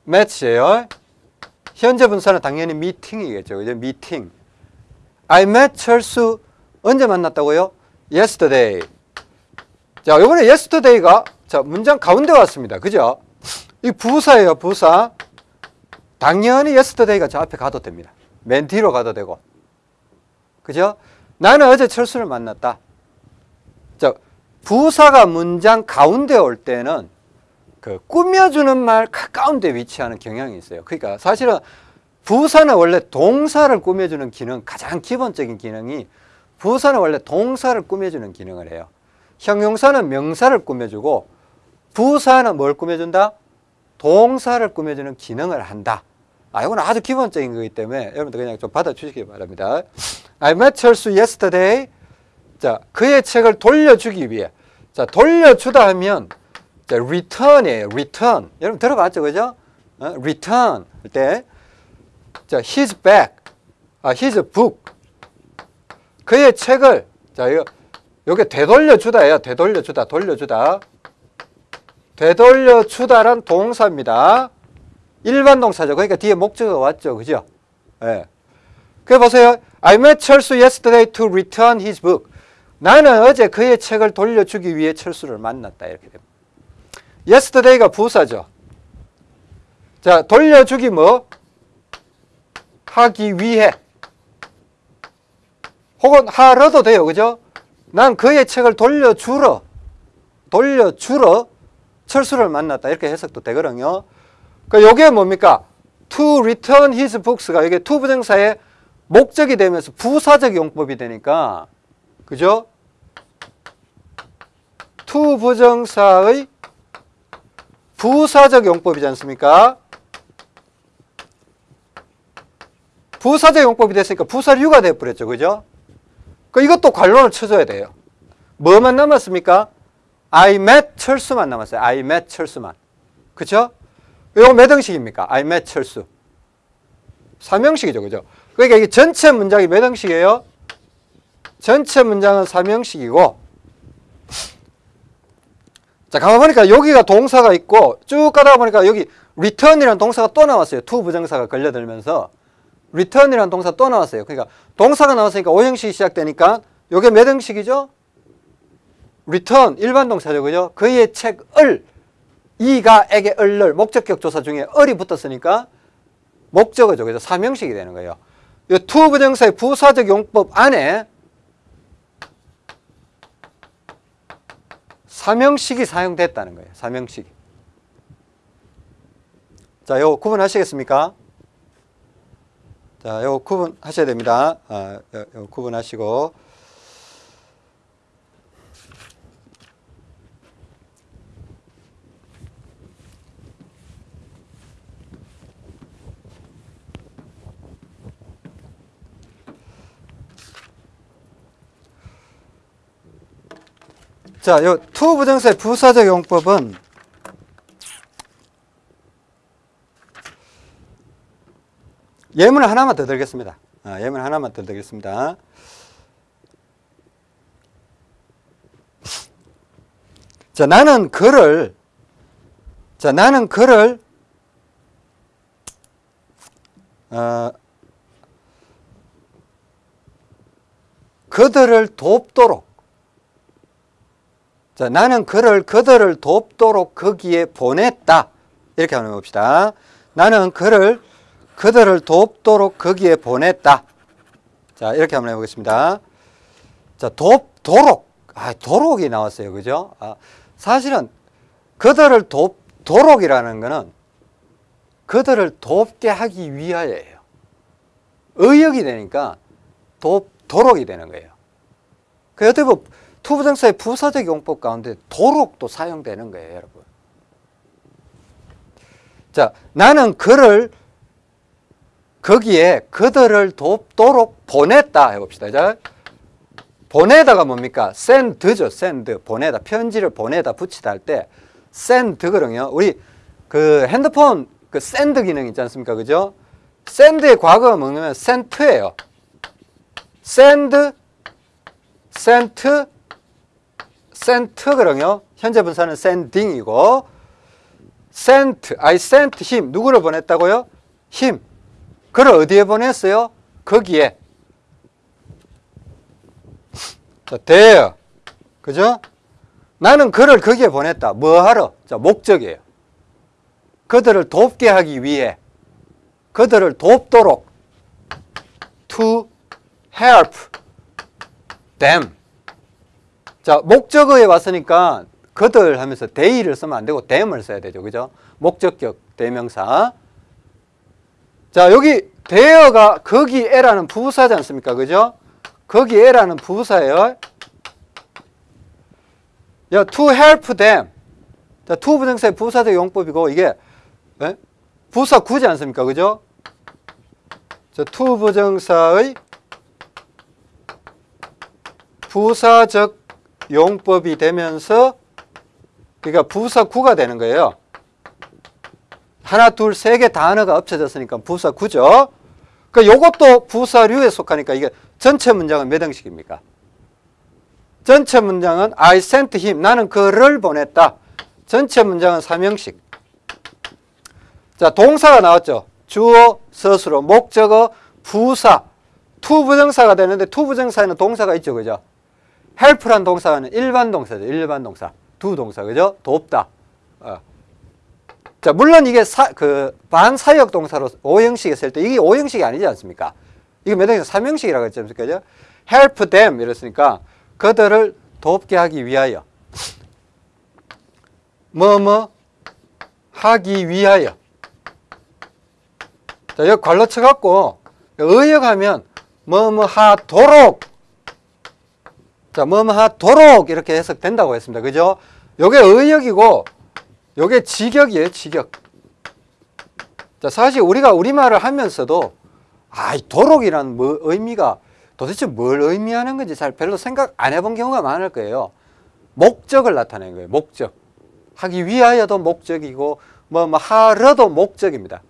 match예요. 현재 분사는 당연히 meeting이겠죠. 그죠? meeting. I met 철수 언제 만났다고요? yesterday. 자, 이번에 yesterday가 자, 문장 가운데 왔습니다. 그죠? 이 부사예요, 부사. 당연히 yesterday가 저 앞에 가도 됩니다. 맨 뒤로 가도 되고. 그죠? 나는 어제 철수를 만났다. 자, 부사가 문장 가운데 올 때는 그 꾸며주는 말 가까운 데 위치하는 경향이 있어요. 그러니까 사실은 부사는 원래 동사를 꾸며주는 기능, 가장 기본적인 기능이 부사는 원래 동사를 꾸며주는 기능을 해요. 형용사는 명사를 꾸며주고 부사는 뭘 꾸며준다? 동사를 꾸며주는 기능을 한다. 아, 이건 아주 기본적인 거기 때문에 여러분들 그냥 좀 받아주시기 바랍니다. I met 철수 yesterday. 자, 그의 책을 돌려주기 위해. 자, 돌려주다 하면 자, return이에요. return. 여러분 들어봤죠? 그죠? 어? return 할 때. 자, his back. 아, his book. 그의 책을 자, 이거 요게 되돌려 주다예요. 되돌려 주다. 돌려 주다. 되돌려 주다란 동사입니다. 일반 동사죠. 그러니까 뒤에 목적어가 왔죠. 그죠? 예. 네. 그 보세요. I met 철수 yesterday to return his book. 나는 어제 그의 책을 돌려주기 위해 철수를 만났다. 이렇게 됩니다. Yesterday가 부사죠. 자, 돌려주기 뭐? 하기 위해. 혹은 하러도 돼요. 그죠? 난 그의 책을 돌려주러, 돌려주러 철수를 만났다. 이렇게 해석도 되거든요. 그 요게 뭡니까? to return his books가 이게 to 부정사의 목적이 되면서 부사적 용법이 되니까 그죠? to 부정사의 부사적 용법이지 않습니까? 부사적 용법이 됐으니까 부사류가 되어버렸죠. 그죠? 그 이것도 관론을 쳐줘야 돼요. 뭐만 남았습니까? I met 철수만 남았어요. I met 철수만. 그쵸? 이거 몇 형식입니까? I met 철수. 3형식이죠. 그죠? 그러니까 이게 전체 문장이 몇 형식이에요? 전체 문장은 3형식이고 자, 가만 보니까 여기가 동사가 있고 쭉 가다 보니까 여기 return이라는 동사가 또 나왔어요. to 부정사가 걸려들면서 return이라는 동사 또 나왔어요. 그러니까 동사가 나왔으니까 5형식이 시작되니까 이게 몇 형식이죠? return 일반 동사죠. 그죠? 그의 책을 이가 에게 을을 목적격 조사 중에 을이 붙었으니까 목적어죠. 그죠? 3형식이 되는 거예요. 이 to 부정사의 부사적 용법 안에 3형식이 사용됐다는 거예요. 3형식이. 자, 요 구분하시겠습니까? 자, 요 구분하셔야 됩니다. 아, 요, 요 구분하시고. 자, 요투 부정사의 부사적 용법은 예문 하나만 더 들겠습니다. 아, 예문 하나만 더 들겠습니다. 자, 나는 그를, 자, 나는 그를, 어, 그들을 돕도록, 자, 나는 그를, 그들을 돕도록 거기에 보냈다. 이렇게 한번 해봅시다. 나는 그를, 그들을 돕도록 거기에 보냈다. 자, 이렇게 한번 해보겠습니다. 자, 돕도록. 아, 도록이 나왔어요. 그죠? 아, 사실은 그들을 돕, 도록이라는 것은 그들을 돕게 하기 위하여예요. 의역이 되니까 돕, 도록이 되는 거예요. 그 어떻게 보면 to부정사의 부사적 용법 가운데 도록도 사용되는 거예요, 여러분. 자, 나는 그를 거기에 그들을 돕도록 보냈다 해봅시다. 자, 보내다가 뭡니까? send죠, send. 보내다. 편지를 보내다, 부치다 할 때 send거든요. 우리 그 핸드폰 그 send 기능 있지 않습니까? 그죠? send의 과거가 뭐냐면 sent예요. send, sent거든요. 현재 분사는 sending이고 sent, I sent him. 누구를 보냈다고요? him. 그를 어디에 보냈어요? 거기에. 자, there. 그죠? 나는 그를 거기에 보냈다. 뭐 하러? 자, 목적이에요. 그들을 돕게 하기 위해. 그들을 돕도록. to help them. 자, 목적어에 왔으니까 그들 하면서 they를 쓰면 안 되고 them을 써야 되죠. 그죠? 목적격 대명사. 자, 여기 there가 거기에라는 부사지 않습니까? 그죠? 거기에라는 부사예요. 야, to help them. 자, to 부정사의 부사적 용법이고 이게 예? 부사 구지 않습니까? 그죠? 자, to 부정사의 부사적 용법이 되면서 그러니까 부사 구가 되는 거예요. 하나, 둘, 세 개 단어가 합쳐졌으니까 부사 구죠. 그 요것도 부사류에 속하니까 이게 전체 문장은 몇 형식입니까? 전체 문장은 I sent him. 나는 그를 보냈다. 전체 문장은 3형식. 자, 동사가 나왔죠. 주어, 서술어, 목적어, 부사. to부정사가 되는데 to부정사에는 동사가 있죠. 그죠? Help란 동사는 일반 동사죠. 일반 동사. do 동사. 그죠? 돕다. 어. 자, 물론 이게 사, 그 반사역 동사로 5형식 했을 때 이게 5형식이 아니지 않습니까? 이게 몇 형식? 3형식이라고 했지 않습니까? 그죠? help them 이랬으니까 그들을 돕게 하기 위하여 뭐뭐 하기 위하여 자, 여기 관로 쳐갖고 의역하면 뭐뭐 하도록 자, 뭐뭐 하도록 이렇게 해석된다고 했습니다. 그죠? 요게 의역이고 요게 직역이에요, 직역. 자, 사실 우리가 우리말을 하면서도 아, 이 도록이라는 뭐 의미가 도대체 뭘 의미하는 건지 잘 별로 생각 안 해본 경우가 많을 거예요. 목적을 나타내는 거예요. 목적. 하기 위하여도 목적이고 뭐, 뭐 하러도 목적입니다.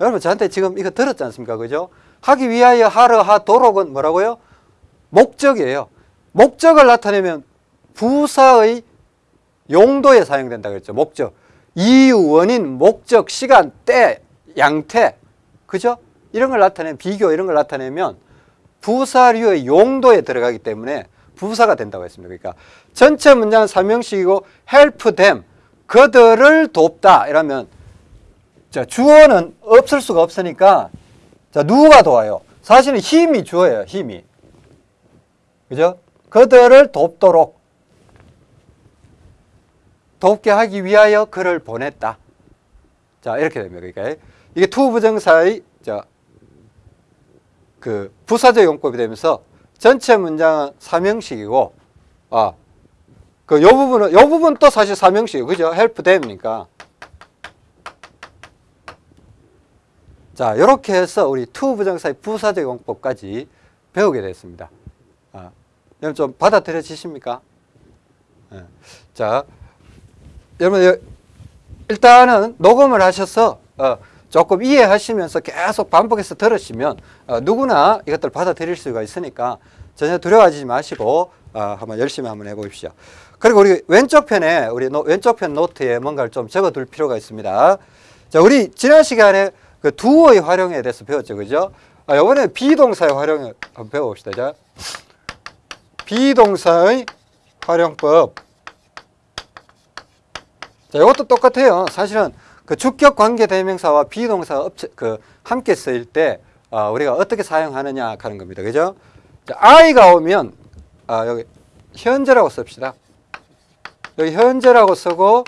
여러분 저한테 지금 이거 들었지 않습니까? 그죠? 하기 위하여 하러 하도록은 뭐라고요? 목적이에요. 목적을 나타내면 부사의 용도에 사용된다 그랬죠. 목적. 이유, 원인, 목적, 시간, 때, 양태. 그죠? 이런 걸 나타내면 비교 이런 걸 나타내면 부사류의 용도에 들어가기 때문에 부사가 된다고 했습니다. 그러니까 전체 문장은 삼형식이고 help them 그들을 돕다 이러면 자 주어는 없을 수가 없으니까 자 누가 도와요? 사실은 him이 주어예요. him이 그죠? 그들을 돕도록 돕게 하기 위하여 그를 보냈다. 자 이렇게 됩니다. 그러니까 이게 to부정사의 자, 그 부사적 용법이 되면서 전체 문장은 삼형식이고 아, 그 요 부분은 요 부분 또 사실 삼형식이에요. 그죠? help them이니까. 자, 이렇게 해서 우리 to부정사의 부사적 용법까지 배우게 됐습니다. 아, 여러분 좀 받아들여지십니까? 네. 자, 여러분 일단은 녹음을 하셔서 어, 조금 이해하시면서 계속 반복해서 들으시면 어, 누구나 이것들 받아들일 수가 있으니까 전혀 두려워하지 마시고 어, 한번 열심히 한번 해보십시오. 그리고 우리 왼쪽 편에 우리 노, 왼쪽 편 노트에 뭔가를 좀 적어둘 필요가 있습니다. 자, 우리 지난 시간에 그 두어의 활용에 대해서 배웠죠, 그죠? 아, 이번에 비동사의 활용을 한번 배워봅시다. 자, 비동사의 활용법. 자, 이것도 똑같아요. 사실은 그 주격 관계 대명사와 비동사가 업체, 그 함께 쓰일 때 어, 우리가 어떻게 사용하느냐 하는 겁니다. 그죠? 자, I가 오면 아, 여기 현재라고 씁시다. 여기 현재라고 쓰고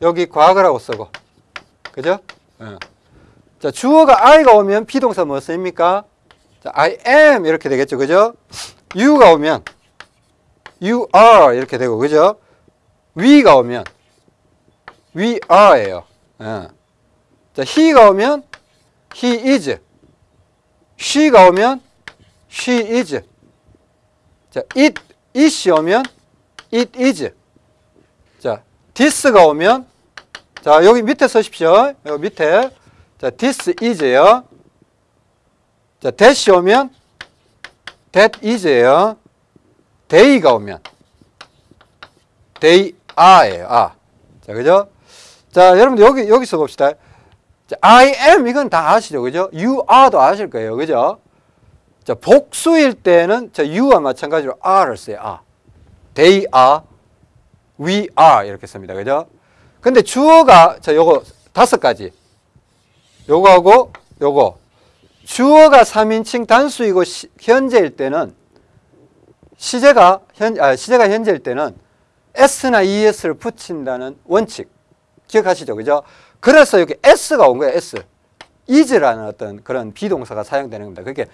여기 과거라고 쓰고 그죠? 어. 자, 주어가 I가 오면 비동사 뭐 쓰입니까? 자, I am 이렇게 되겠죠. 그죠? You가 오면 You are 이렇게 되고 그죠? We가 오면 We are예요. 예. 자, he가 오면 he is. she가 오면 she is. 자, it it이 오면 it is. 자, this가 오면 자, 여기 밑에 쓰십시오. 여기 밑에. 자, this is예요. 자, that이 오면 that is예요. They가 오면 they are예요. 아. 자, 그죠? 자, 여러분들 여기 여기서 봅시다. 자, I am 이건 다 아시죠, 그죠? You are도 아실 거예요, 그죠? 자, 복수일 때는 자, you와 마찬가지로 are를 써요. 아. They are, we are 이렇게 씁니다, 그죠? 근데 주어가 자, 요거 다섯 가지. 요거하고 요거. 주어가 3인칭 단수이고 시, 현재일 때는 시제가 현 아, 시제가 현재일 때는 s나 es를 붙인다는 원칙 기억하시죠, 그죠? 그래서 여기 s가 온 거예요, s. is라는 어떤 그런 비동사가 사용되는 겁니다. 그게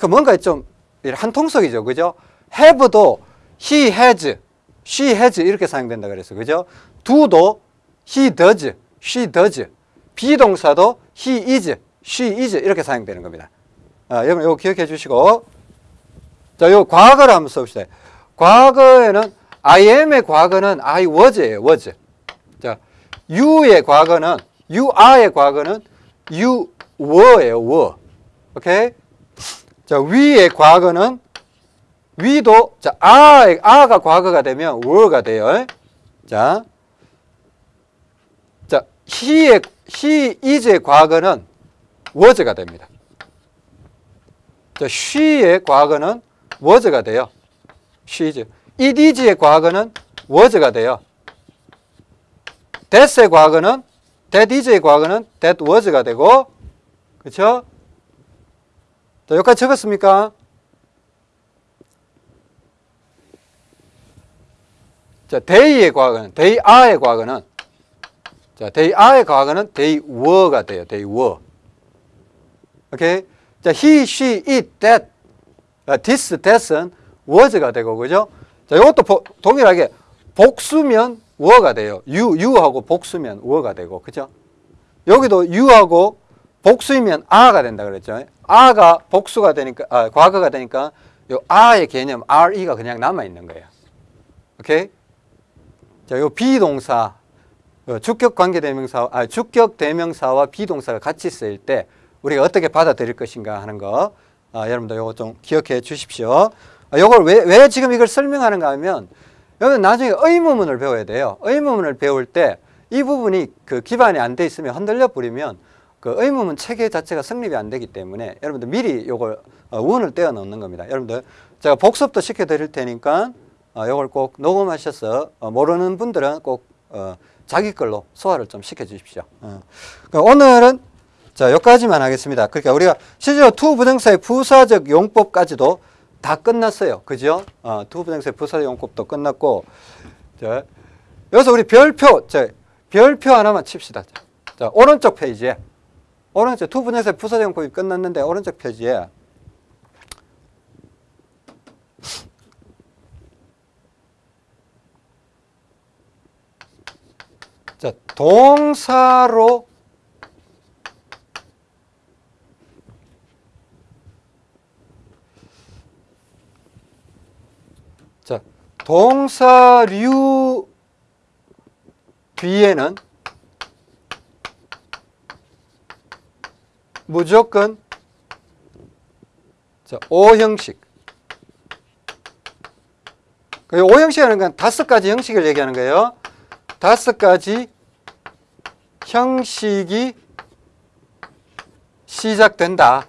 그 뭔가 좀 한통속이죠, 그죠? have도 he has, she has 이렇게 사용된다 그래서 그죠? do도 he does, she does. 비동사도 he is, she is 이렇게 사용되는 겁니다. 아, 여러분 이거 기억해 주시고 자, 요 과거를 한번 써봅시다. 과거에는 I am의 과거는 I was예요. was. 자, you의 과거는 you are의 과거는 you were예요. were. 오케이? 자, we의 과거는 we도 자, are, are가 과거가 되면 were가 돼요. 자. 자, he의 he is의 과거는 was가 됩니다. 자, she의 과거는 was가 돼요. she is. it is의 과거는 was가 돼요. that의 과거는 that is의 과거는 that was가 되고 그렇죠? 자, 여기까지 적었습니까? 자, they의 과거는 they are의 과거는 자, they are의 과거는 they were가 돼요. they were. 오케이? 자, he, she, it, that, this, that은 was가 되고 그죠? 자, 이것도 보, 동일하게 복수면 were가 돼요. you, you하고 복수면 were가 되고 그죠? 여기도 you하고 복수이면 are가 된다 그랬죠. are가 복수가 되니까 아, 과거가 되니까 요 are의 개념 re가 그냥 남아 있는 거예요. 오케이? 자, 요 비동사 주격 관계 대명사 아 주격 대명사와 비동사가 같이 쓰일 때 우리가 어떻게 받아들일 것인가 하는 거 아, 여러분들 요거 좀 기억해 주십시오. 아, 요걸 왜, 왜 지금 이걸 설명하는가 하면 여러분 나중에 의문문을 배워야 돼요. 의문문을 배울 때 이 부분이 그 기반이 안 돼 있으면 흔들려 버리면 그 의문문 체계 자체가 성립이 안 되기 때문에 여러분들 미리 요걸 어, 원을 떼어 넣는 겁니다. 여러분들 제가 복습도 시켜 드릴 테니까 어, 요걸 꼭 녹음하셔서 어, 모르는 분들은 꼭 어, 자기 걸로 소화를 좀 시켜 주십시오. 어. 오늘은 자, 여기까지만 하겠습니다. 그러니까 우리가 실제로 to부정사의 부사적 용법까지도 다 끝났어요. 그죠? 어, to부정사의 부사적 용법도 끝났고, 자, 여기서 우리 별표, 자, 별표 하나만 칩시다. 자, 오른쪽 페이지에, 오른쪽 to부정사의 부사적 용법이 끝났는데, 오른쪽 페이지에, 자, 동사로 자, 동사류 뒤에는 무조건 자, O 형식. 그 O 형식이라는 건 다섯 가지 형식을 얘기하는 거예요. 다섯 가지 형식이 시작된다.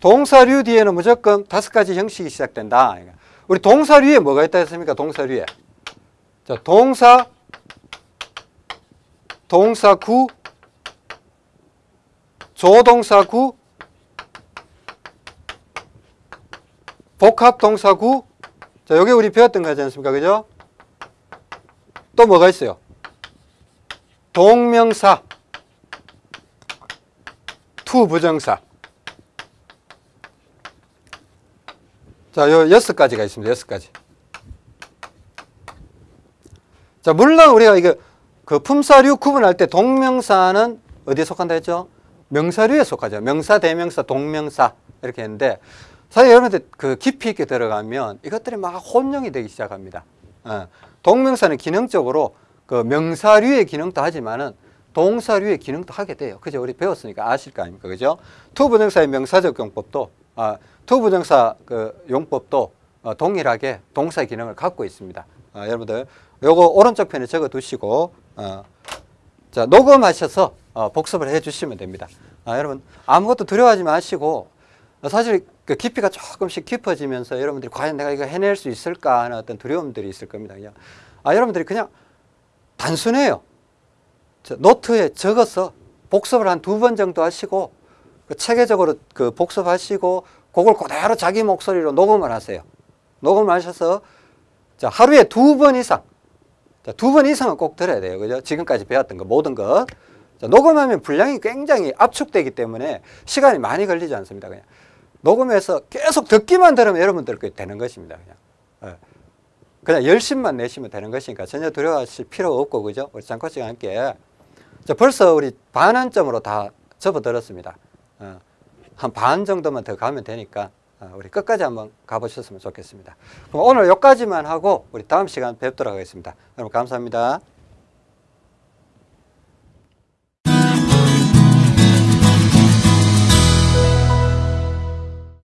동사류 뒤에는 무조건 다섯 가지 형식이 시작된다. 우리 동사류에 뭐가 있다 했습니까? 동사류에. 자, 동사, 동사구, 조동사구, 복합동사구. 자, 여기 우리 배웠던 거지 않습니까? 그죠? 또 뭐가 있어요? 동명사, to부정사. 자, 요 여섯 가지가 있습니다. 여섯 가지. 자, 물론 우리가 이거 그 품사류 구분할 때 동명사는 어디에 속한다 했죠? 명사류에 속하죠. 명사, 대명사, 동명사 이렇게 했는데 사실 여러분들 그 깊이 있게 들어가면 이것들이 막 혼용이 되기 시작합니다. 어, 동명사는 기능적으로 그 명사류의 기능도 하지만은 동사류의 기능도 하게 돼요. 그죠? 우리 배웠으니까 아실 거 아닙니까? 그죠? to부정사의 명사적 용법도 아, to부정사 그 용법도 어, 동일하게 동사 기능을 갖고 있습니다. 아, 여러분들 요거 오른쪽 편에 적어 두시고 어, 자 녹음하셔서 어, 복습을 해 주시면 됩니다. 아, 여러분 아무것도 두려워하지 마시고 어, 사실 그 깊이가 조금씩 깊어지면서 여러분들이 과연 내가 이거 해낼 수 있을까 하는 어떤 두려움들이 있을 겁니다. 그냥 아 여러분들이 그냥 단순해요. 저 노트에 적어서 복습을 한 두 번 정도 하시고 그 체계적으로 그 복습하시고 그걸 그대로 자기 목소리로 녹음을 하세요. 녹음을 하셔서 자, 하루에 두 번 이상 자, 두번 이상은 꼭 들어야 돼요. 그죠? 지금까지 배웠던 거 모든 것. 자, 녹음하면 분량이 굉장히 압축되기 때문에 시간이 많이 걸리지 않습니다. 그냥 녹음해서 계속 듣기만 들으면 여러분들 그 되는 것입니다. 그냥. 예. 그냥 열심만 내시면 되는 것이니까 전혀 두려워하실 필요 없고 그죠? 우리 장코치가 함께 자, 벌써 우리 반환점으로 다 접어들었습니다. 어, 한 반 정도만 더 가면 되니까 어, 우리 끝까지 한번 가보셨으면 좋겠습니다. 그럼 오늘 여기까지만 하고 우리 다음 시간 뵙도록 하겠습니다. 여러분 감사합니다.